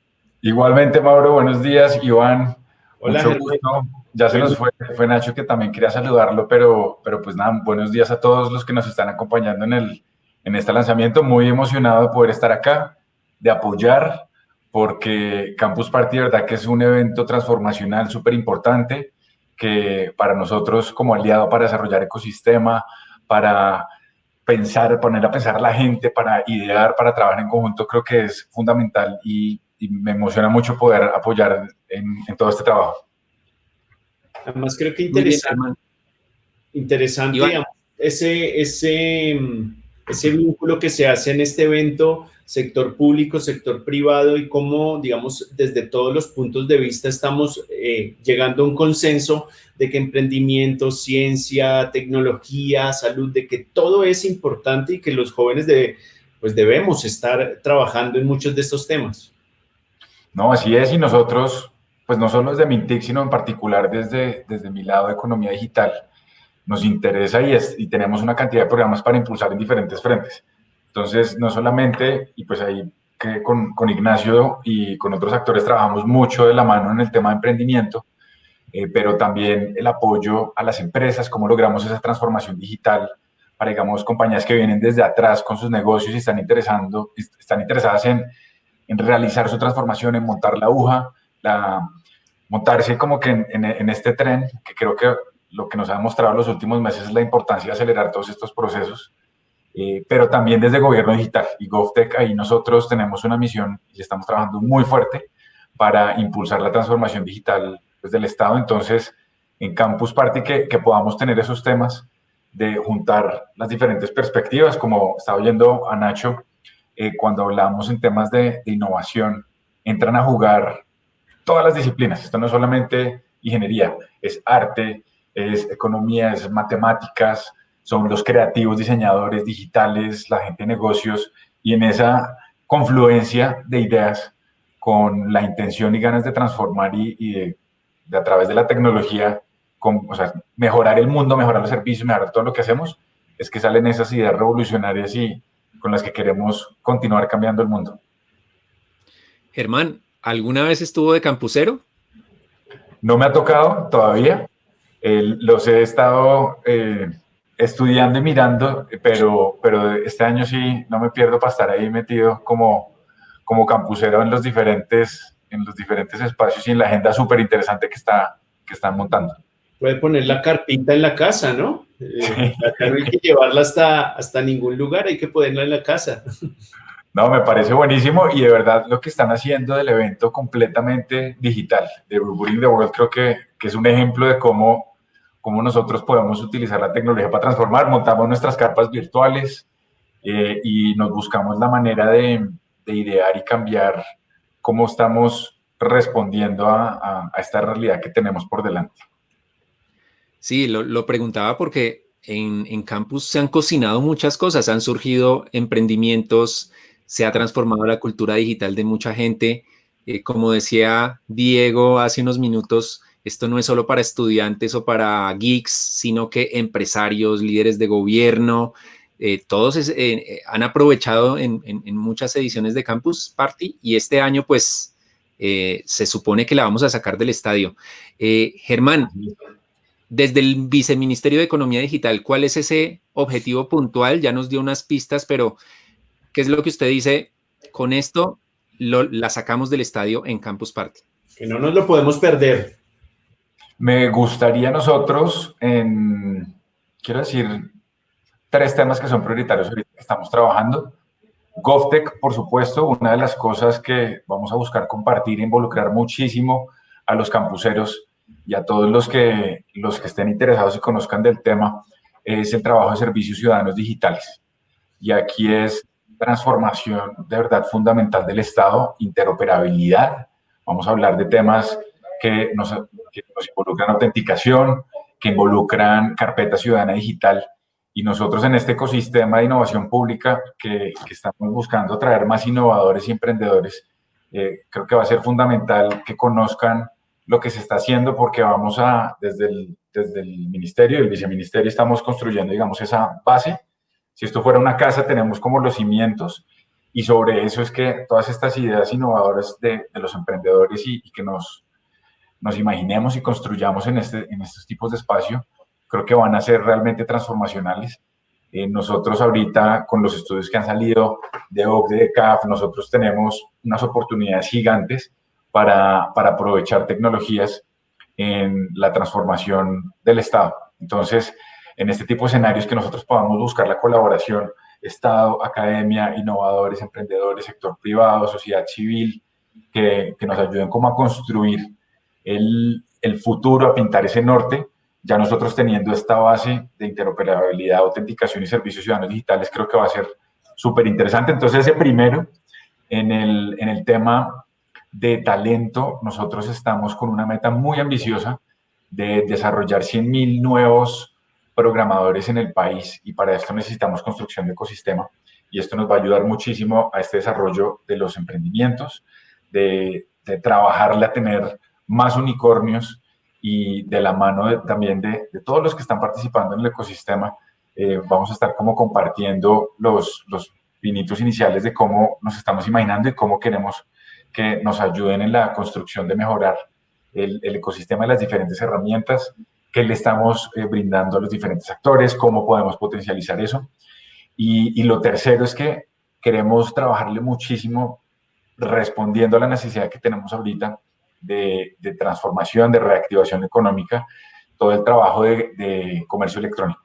Igualmente, Mauro, buenos días. Iván,
Hola,
mucho gusto. Ya se nos fue, fue Nacho que también quería saludarlo, pero, pero pues nada, buenos días a todos los que nos están acompañando en, el, en este lanzamiento. Muy emocionado de poder estar acá, de apoyar, porque Campus Party, de verdad que es un evento transformacional súper importante, que para nosotros como aliado para desarrollar ecosistema, para pensar, poner a pensar a la gente, para idear, para trabajar en conjunto, creo que es fundamental y, y me emociona mucho poder apoyar en, en todo este trabajo.
Además, creo que interesante, interesante ese, ese, mm, ese vínculo que se hace en este evento, sector público, sector privado, y cómo, digamos, desde todos los puntos de vista estamos eh, llegando a un consenso de que emprendimiento, ciencia, tecnología, salud, de que todo es importante y que los jóvenes de, pues debemos estar trabajando en muchos de estos temas.
No, así es, y nosotros, pues no solo desde Mintic, sino en particular desde, desde mi lado de economía digital, nos interesa y, es, y tenemos una cantidad de programas para impulsar en diferentes frentes. Entonces, no solamente, y pues ahí que con, con Ignacio y con otros actores trabajamos mucho de la mano en el tema de emprendimiento, eh, pero también el apoyo a las empresas, cómo logramos esa transformación digital para, digamos, compañías que vienen desde atrás con sus negocios y están, interesando, están interesadas en, en realizar su transformación, en montar la aguja, la, montarse como que en, en, en, este tren, que creo que lo que nos ha demostrado en los últimos meses es la importancia de acelerar todos estos procesos, eh, pero también desde gobierno digital y GovTech, ahí nosotros tenemos una misión y estamos trabajando muy fuerte para impulsar la transformación digital pues, del Estado. Entonces, en Campus Party que, que podamos tener esos temas de juntar las diferentes perspectivas, como estaba oyendo a Nacho, eh, cuando hablamos en temas de, de, innovación, entran a jugar todas las disciplinas. Esto no es solamente ingeniería, es arte, es economía, es matemáticas, son los creativos, diseñadores digitales, la gente de negocios, y en esa confluencia de ideas con la intención y ganas de transformar y, y de, de, a través de la tecnología, con, o sea, mejorar el mundo, mejorar los servicios, mejorar todo lo que hacemos, es que salen esas ideas revolucionarias y, con las que queremos continuar cambiando el mundo.
Germán, ¿alguna vez estuvo de campusero?
No me ha tocado todavía. Eh, los he estado eh, estudiando y mirando, pero, pero este año sí no me pierdo para estar ahí metido como, como campusero en los, diferentes, en los diferentes espacios y en la agenda súper interesante que, está, que están montando.
Puede poner la carpita en la casa, ¿no? Eh, no hay que llevarla hasta, hasta ningún lugar, hay que ponerla en la casa.
No, me parece buenísimo y de verdad lo que están haciendo del evento completamente digital de Burburing the World creo que, que es un ejemplo de cómo, cómo nosotros podemos utilizar la tecnología para transformar. Montamos nuestras carpas virtuales eh, y nos buscamos la manera de, de, idear y cambiar cómo estamos respondiendo a, a, a esta realidad que tenemos por delante.
Sí, lo, lo preguntaba porque en, en, campus se han cocinado muchas cosas, han surgido emprendimientos, se ha transformado la cultura digital de mucha gente. Eh, como decía Diego hace unos minutos, esto no es solo para estudiantes o para geeks, sino que empresarios, líderes de gobierno, eh, todos es, eh, han aprovechado en, muchas ediciones de Campus Party y este año pues se supone que la vamos a sacar del estadio. Germán, desde el Viceministerio de Economía Digital, ¿cuál es ese objetivo puntual? Ya nos dio unas pistas, pero ¿qué es lo que usted dice? Con esto lo, la sacamos del estadio en Campus Party.
Que no nos lo podemos perder.
Me gustaría nosotros, en, quiero decir, tres temas que son prioritarios ahorita que estamos trabajando. GovTech, por supuesto, una de las cosas que vamos a buscar compartir e involucrar muchísimo a los campuseros y a todos los que, los que estén interesados y conozcan del tema, es el trabajo de servicios ciudadanos digitales. y aquí es transformación de verdad fundamental del Estado, interoperabilidad. Vamos a hablar de temas que nos, que nos involucran autenticación, que involucran carpeta ciudadana digital y nosotros en este ecosistema de innovación pública que, que estamos buscando traer más innovadores y emprendedores, eh, creo que va a ser fundamental que conozcan lo que se está haciendo porque vamos a, desde el, desde el ministerio y el viceministerio estamos construyendo, digamos, esa base. Si esto fuera una casa, tenemos como los cimientos y sobre eso es que todas estas ideas innovadoras de, de los emprendedores y, y, que nos, nos imaginemos y construyamos en, este, en estos tipos de espacio, creo que van a ser realmente transformacionales. Eh, nosotros ahorita, con los estudios que han salido de OCDE, de CAF, nosotros tenemos unas oportunidades gigantes para, para aprovechar tecnologías en la transformación del Estado. Entonces, en este tipo de escenarios que nosotros podamos buscar la colaboración Estado, academia, innovadores, emprendedores, sector privado, sociedad civil, que, que nos ayuden como a construir el, futuro, a pintar ese norte, ya nosotros teniendo esta base de interoperabilidad, autenticación y servicios ciudadanos digitales, creo que va a ser súper interesante. Entonces, ese primero, en el, en el tema de talento, nosotros estamos con una meta muy ambiciosa de desarrollar 100.000 nuevos programadores en el país y para esto necesitamos construcción de ecosistema y esto nos va a ayudar muchísimo a este desarrollo de los emprendimientos, de, de trabajarle a tener más unicornios y de la mano también de, de, todos los que están participando en el ecosistema, eh, vamos a estar como compartiendo los, los pinitos iniciales de cómo nos estamos imaginando y cómo queremos que nos ayuden en la construcción de mejorar el, el ecosistema de las diferentes herramientas que le estamos eh, brindando a los diferentes actores, cómo podemos potencializar eso. Y, y lo tercero es que queremos trabajarle muchísimo respondiendo a la necesidad que tenemos ahorita de, transformación, de reactivación económica, todo el trabajo de, comercio electrónico.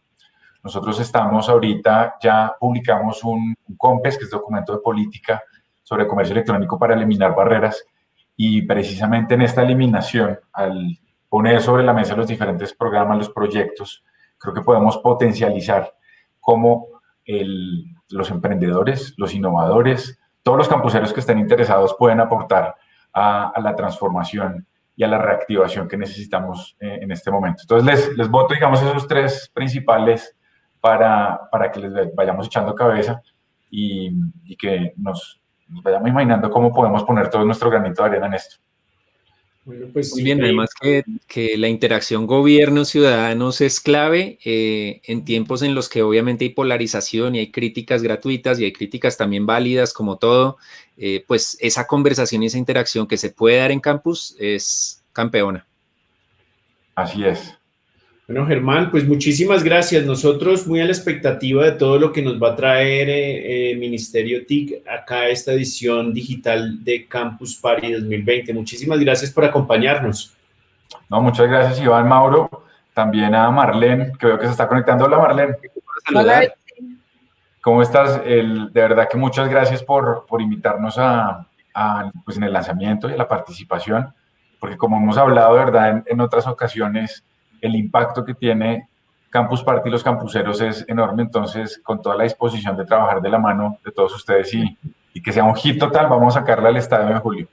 Nosotros estamos ahorita, ya publicamos un, un, COMPES, que es documento de política sobre comercio electrónico para eliminar barreras, y precisamente en esta eliminación, al poner sobre la mesa los diferentes programas, los proyectos, creo que podemos potencializar cómo los emprendedores, los innovadores, todos los campuseros que estén interesados pueden aportar a, la transformación y a la reactivación que necesitamos eh, en este momento. Entonces, les, les voto, digamos, esos tres principales para, para que les vayamos echando cabeza y, y que nos, nos, vayamos imaginando cómo podemos poner todo nuestro granito de arena en esto.
Bueno, pues Muy bien, además que, que, la interacción gobierno-ciudadanos es clave eh, en tiempos en los que obviamente hay polarización y hay críticas gratuitas y hay críticas también válidas como todo, eh, pues esa conversación y esa interacción que se puede dar en campus es campeona.
Así es.
Bueno, Germán, pues muchísimas gracias. Nosotros muy a la expectativa de todo lo que nos va a traer eh, eh, Ministerio TIC acá esta edición digital de Campus Party 2020. Muchísimas gracias por acompañarnos.
No, muchas gracias, Iván Mauro. También a Marlene, que veo que se está conectando. Hola, Marlene.
Hola.
¿Cómo estás? El, de verdad que muchas gracias por, por invitarnos a, a, pues en el lanzamiento y a la participación, porque como hemos hablado, ¿verdad? En, en otras ocasiones, el impacto que tiene Campus Party y los campuseros es enorme, entonces con toda la disposición de trabajar de la mano de todos ustedes y, y que sea un hit total, vamos a sacarla al estadio en julio.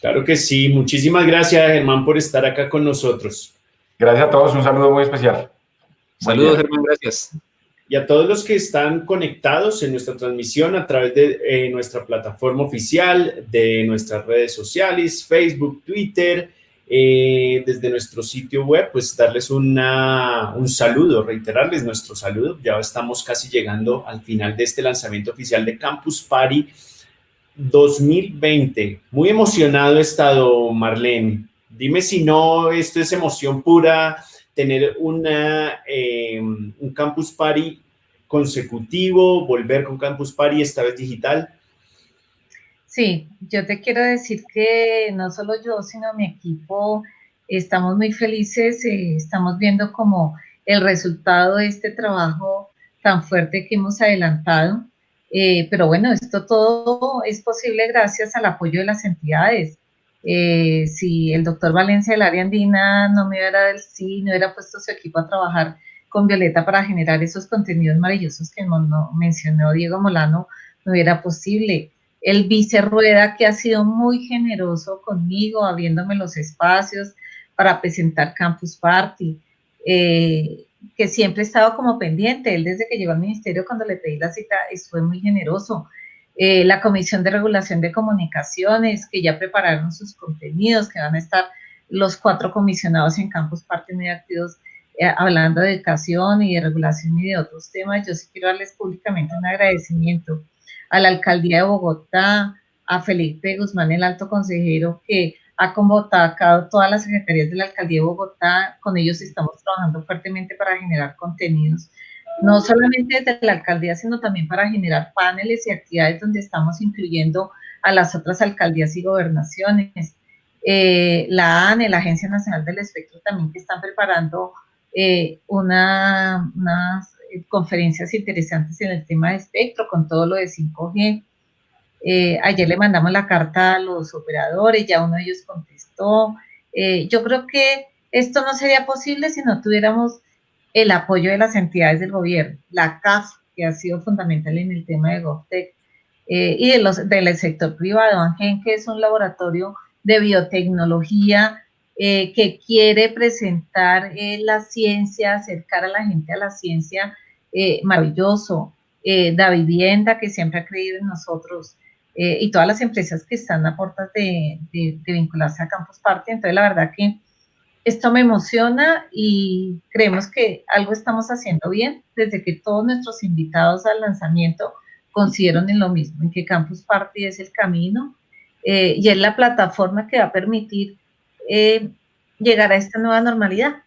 Claro que sí, muchísimas gracias Germán por estar acá con nosotros.
Gracias a todos, un saludo muy especial.
Saludos Germán, gracias.
Y a todos los que están conectados en nuestra transmisión a través de eh, nuestra plataforma oficial, de nuestras redes sociales, Facebook, Twitter, eh, desde nuestro sitio web, pues darles un saludo, reiterarles nuestro saludo. Ya estamos casi llegando al final de este lanzamiento oficial de Campus Party 2020. Muy emocionado he estado, Marlene. Dime si no, esto es emoción pura, tener una, eh, un Campus Party consecutivo, volver con Campus Party, esta vez digital.
Sí, yo te quiero decir que no solo yo, sino mi equipo, estamos muy felices, eh, estamos viendo como el resultado de este trabajo tan fuerte que hemos adelantado. Eh, pero bueno, esto todo es posible gracias al apoyo de las entidades. Eh, si el doctor Valencia del área andina no me hubiera del sí, no hubiera puesto su equipo a trabajar con Violeta para generar esos contenidos maravillosos que mencionó Diego Molano, no era posible. El vice Rueda, que ha sido muy generoso conmigo, abriéndome los espacios para presentar Campus Party, eh, que siempre he estado como pendiente. Él desde que llegó al ministerio, cuando le pedí la cita, fue muy generoso. Eh, la Comisión de Regulación de Comunicaciones, que ya prepararon sus contenidos, que van a estar los cuatro comisionados en Campus Party muy activos eh, hablando de educación y de regulación y de otros temas. Yo sí quiero darles públicamente un agradecimiento a la Alcaldía de Bogotá, a Felipe Guzmán, el alto consejero, que ha convocado todas las secretarías de la Alcaldía de Bogotá. Con ellos estamos trabajando fuertemente para generar contenidos, no solamente desde la alcaldía, sino también para generar paneles y actividades donde estamos incluyendo a las otras alcaldías y gobernaciones. Eh, la ANE, la Agencia Nacional del Espectro, también que están preparando eh, una, unas conferencias interesantes en el tema de espectro con todo lo de 5G. Eh, ayer le mandamos la carta a los operadores, ya uno de ellos contestó. Eh, yo creo que esto no sería posible si no tuviéramos el apoyo de las entidades del gobierno, la CAF, que ha sido fundamental en el tema de GovTech, eh, y de los, del sector privado, ANGEN, que es un laboratorio de biotecnología que quiere presentar la ciencia, acercar a la gente a la ciencia, maravilloso. Da Vivienda, que siempre ha creído en nosotros, eh, y todas las empresas que están a puertas de, de, vincularse a Campus Party. Entonces, la verdad que esto me emociona y creemos que algo estamos haciendo bien desde que todos nuestros invitados al lanzamiento consideran en lo mismo, en que Campus Party es el camino eh, y es la plataforma que va a permitir eh, llegar a esta nueva normalidad.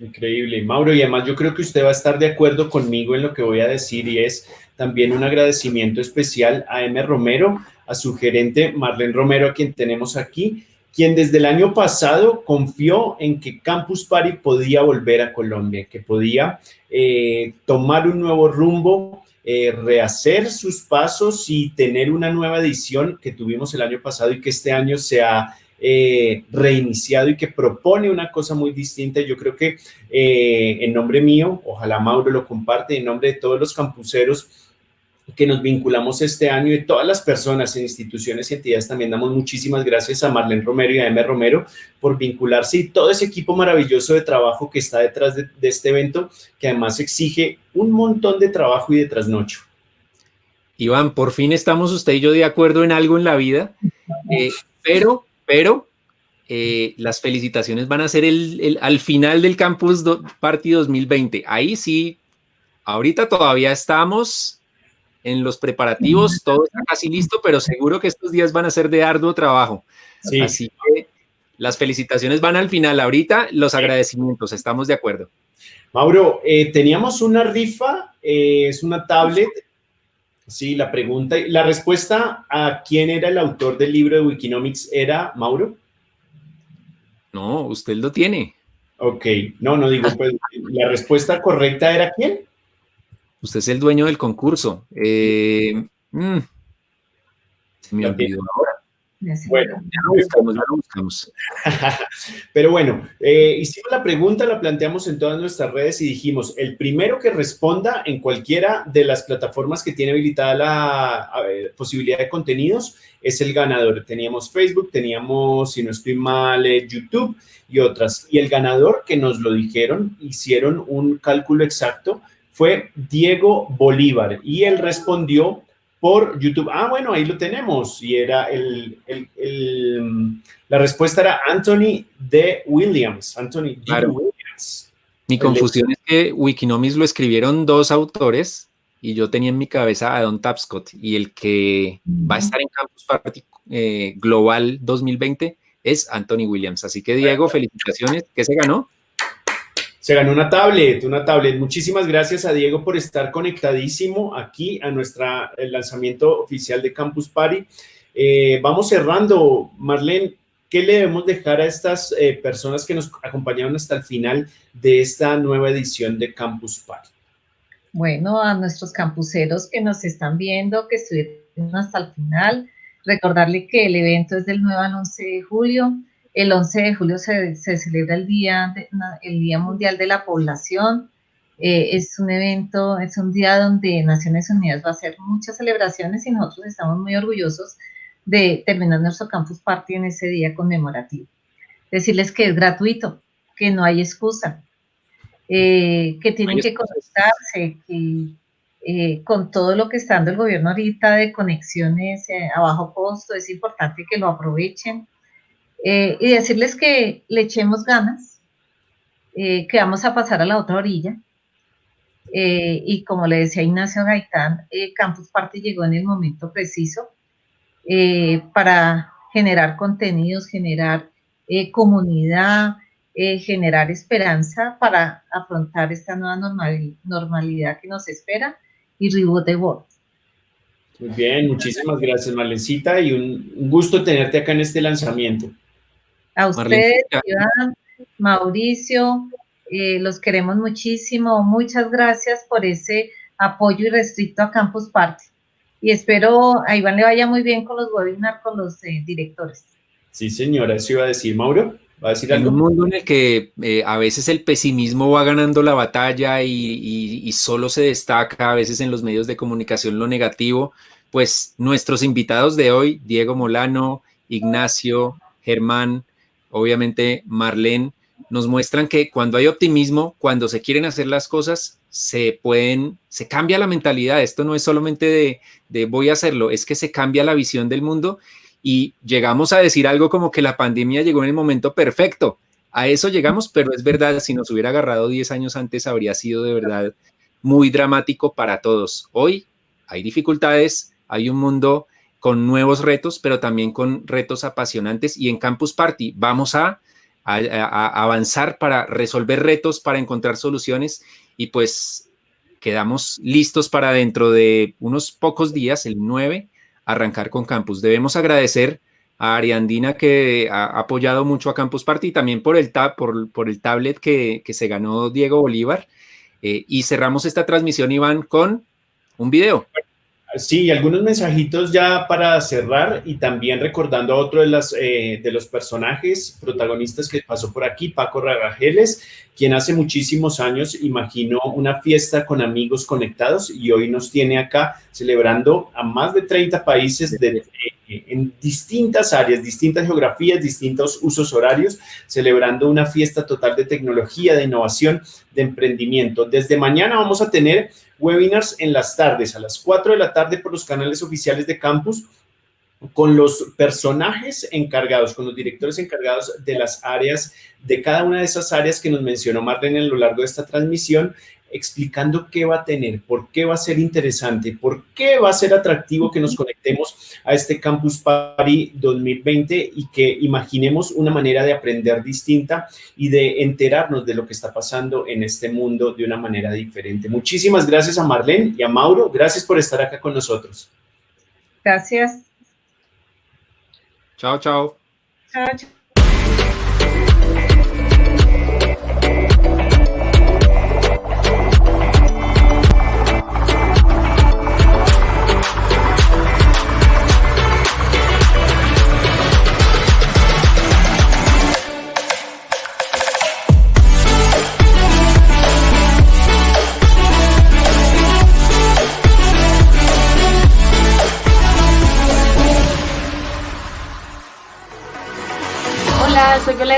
Increíble, Mauro, y además yo creo que usted va a estar de acuerdo conmigo en lo que voy a decir y es también un agradecimiento especial a M. Romero, a su gerente Marlene Romero, a quien tenemos aquí, quien desde el año pasado confió en que Campus Party podía volver a Colombia, que podía eh, tomar un nuevo rumbo, eh, rehacer sus pasos y tener una nueva edición que tuvimos el año pasado y que este año se ha eh, reiniciado y que propone una cosa muy distinta. Yo creo que en nombre mío, ojalá Mauro lo comparte, en nombre de todos los campuseros, que nos vinculamos este año y todas las personas en instituciones y entidades también damos muchísimas gracias a Marlene Romero y a M. Romero por vincularse y todo ese equipo maravilloso de trabajo que está detrás de, este evento que además exige un montón de trabajo y de trasnocho.
Iván, por fin estamos usted y yo de acuerdo en algo en la vida, eh, pero, pero eh, las felicitaciones van a ser el, al final del Campus Party 2020. Ahí sí, ahorita todavía estamos en los preparativos, todo está casi listo, pero seguro que estos días van a ser de arduo trabajo. Así que las felicitaciones van al final. Ahorita los agradecimientos, estamos de acuerdo.
Mauro, eh, teníamos una rifa, eh, es una tablet. Sí, la pregunta, la respuesta a quién era el autor del libro de Wikinomics era Mauro.
No, usted lo tiene.
Ok, no, no digo, pues la respuesta correcta era quién.
Usted es el dueño del concurso. Eh, mm, se me olvidó ahora.
Bueno, ya lo buscamos, ya lo buscamos. *laughs* Pero bueno, eh, hicimos la pregunta, la planteamos en todas nuestras redes y dijimos, el primero que responda en cualquiera de las plataformas que tiene habilitada la posibilidad de contenidos es el ganador. Teníamos Facebook, teníamos, si no estoy mal, eh, YouTube y otras. Y el ganador que nos lo dijeron, hicieron un cálculo exacto fue Diego Bolívar y él respondió por YouTube. Ah, bueno, ahí lo tenemos. Y era el, la respuesta era Anthony D. Williams. Anthony D. Williams.
Mi confusión es que Wikinomics lo escribieron dos autores y yo tenía en mi cabeza a Don Tapscott y el que va a estar en Campus Party eh, Global 2020 es Anthony Williams. Así que Diego, felicitaciones. ¿Qué se ganó?
Se ganó una tablet, una tablet. Muchísimas gracias a Diego por estar conectadísimo aquí a nuestro lanzamiento oficial de Campus Party. Eh, vamos cerrando. Marlene, ¿qué le debemos dejar a estas eh, personas que nos acompañaron hasta el final de esta nueva edición de Campus Party?
Bueno, a nuestros campuseros que nos están viendo, que estuvieron hasta el final, recordarle que el evento es del 9 al 11 de julio, El 11 de julio se, se celebra el día, de- el día Mundial de la Población. Eh, es un evento, es un día donde Naciones Unidas va a hacer muchas celebraciones y nosotros estamos muy orgullosos de terminar nuestro Campus Party en ese día conmemorativo. Decirles que es gratuito, que no hay excusa, eh, que tienen que conectarse, que eh, con todo lo que está dando el gobierno ahorita de conexiones a bajo costo, es importante que lo aprovechen. Eh, y decirles que le echemos ganas, eh, que vamos a pasar a la otra orilla. Eh, y como le decía Ignacio Gaitán, Campus Party llegó en el momento preciso para generar contenidos, generar comunidad, generar esperanza para afrontar esta nueva normal- normalidad que nos espera y reboot the world.
Muy bien, muchísimas gracias, Marlencita, y un gusto tenerte acá en este lanzamiento.
A ustedes. Iván, Mauricio, eh, los queremos muchísimo. Muchas gracias por ese apoyo irrestricto a Campus Party. Y espero a Iván le vaya muy bien con los webinars con los eh, directores.
Sí, señora, eso iba a decir. Mauro, ¿va a decir
En un mundo en el que eh, a veces el pesimismo va ganando la batalla y, y- y solo se destaca a veces en los medios de comunicación lo negativo, pues nuestros invitados de hoy, Diego Molano, Ignacio, Germán, obviamente Marlene, nos muestran que cuando hay optimismo, cuando se quieren hacer las cosas, se pueden, se cambia la mentalidad. Esto no es solamente de, de voy a hacerlo, es que se cambia la visión del mundo y llegamos a decir algo como que la pandemia llegó en el momento perfecto. A eso llegamos, pero es verdad, si nos hubiera agarrado 10 años antes, habría sido de verdad muy dramático para todos. Hoy hay dificultades, hay un mundo con nuevos retos, pero también con retos apasionantes y en Campus Party vamos a, avanzar para resolver retos, para encontrar soluciones y pues quedamos listos para dentro de unos pocos días, el 9, arrancar con Campus. Debemos agradecer a Ariandina que ha apoyado mucho a Campus Party y también por el, tab, por, el tablet que, que se ganó Diego Bolívar. Eh, y cerramos esta transmisión, Iván, con un video.
Sí, algunos mensajitos ya para cerrar y también recordando a otro de, las, eh, de los personajes protagonistas que pasó por aquí, Paco Ragajeles, quien hace muchísimos años imaginó una fiesta con amigos conectados y hoy nos tiene acá celebrando a más de 30 países de, en distintas áreas, distintas geografías, distintos usos horarios, celebrando una fiesta total de tecnología, de innovación, de emprendimiento. Desde mañana vamos a tener webinars en las tardes, a las 4 de la tarde por los canales oficiales de campus, con los personajes encargados, con los directores encargados de las áreas, de cada una de esas áreas que nos mencionó Marlene a lo largo de esta transmisión, explicando qué va a tener, por qué va a ser interesante, por qué va a ser atractivo que nos conectemos a este Campus Party 2020 y que imaginemos una manera de aprender distinta y de enterarnos de lo que está pasando en este mundo de una manera diferente. Muchísimas gracias a Marlene y a Mauro. Gracias por estar acá con nosotros.
Gracias.
Chao, chao.
Chao, chao.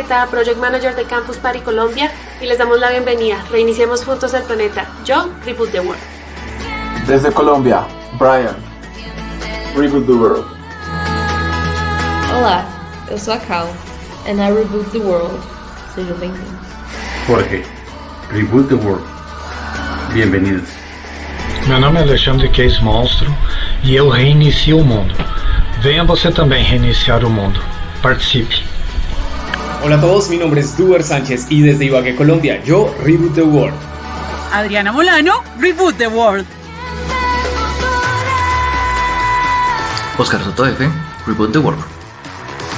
Hola, Violeta, Project Manager de Campus Party Colombia y les damos la bienvenida. Reiniciemos juntos el planeta. Yo, Reboot the World.
Desde Colombia, Brian. Reboot the World.
Olá, eu sou a Cal, and I reboot the world. Sejam bem-vindos.
Jorge, Reboot the World. Bienvenidos.
Meu nome é Alexandre Case Monstro e eu reinicio o mundo. Venha você também reiniciar o mundo. Participe.
Hola a todos, mi nombre es Duber Sánchez y desde Ibagué, Colombia, yo Reboot the World.
Adriana Molano, Reboot the World.
Oscar Soto F, Reboot the World.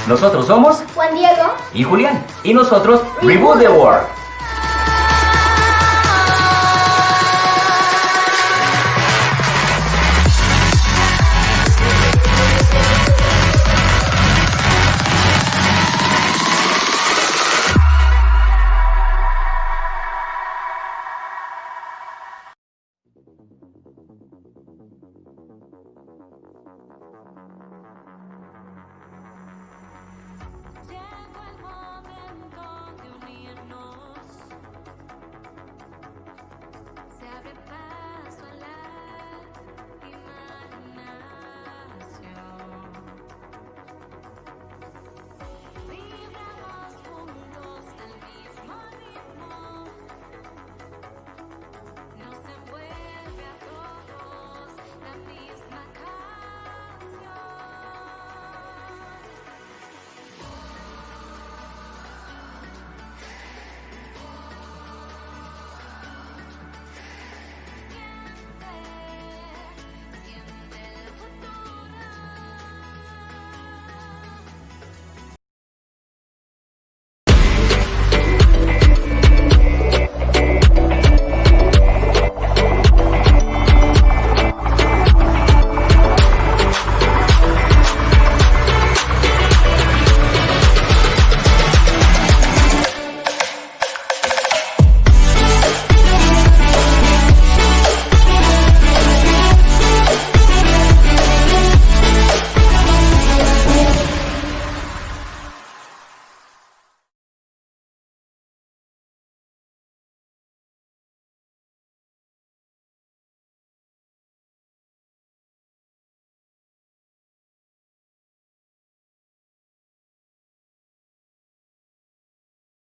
Nosotros somos
Juan Diego
y Julián. Y nosotros, Reboot the World.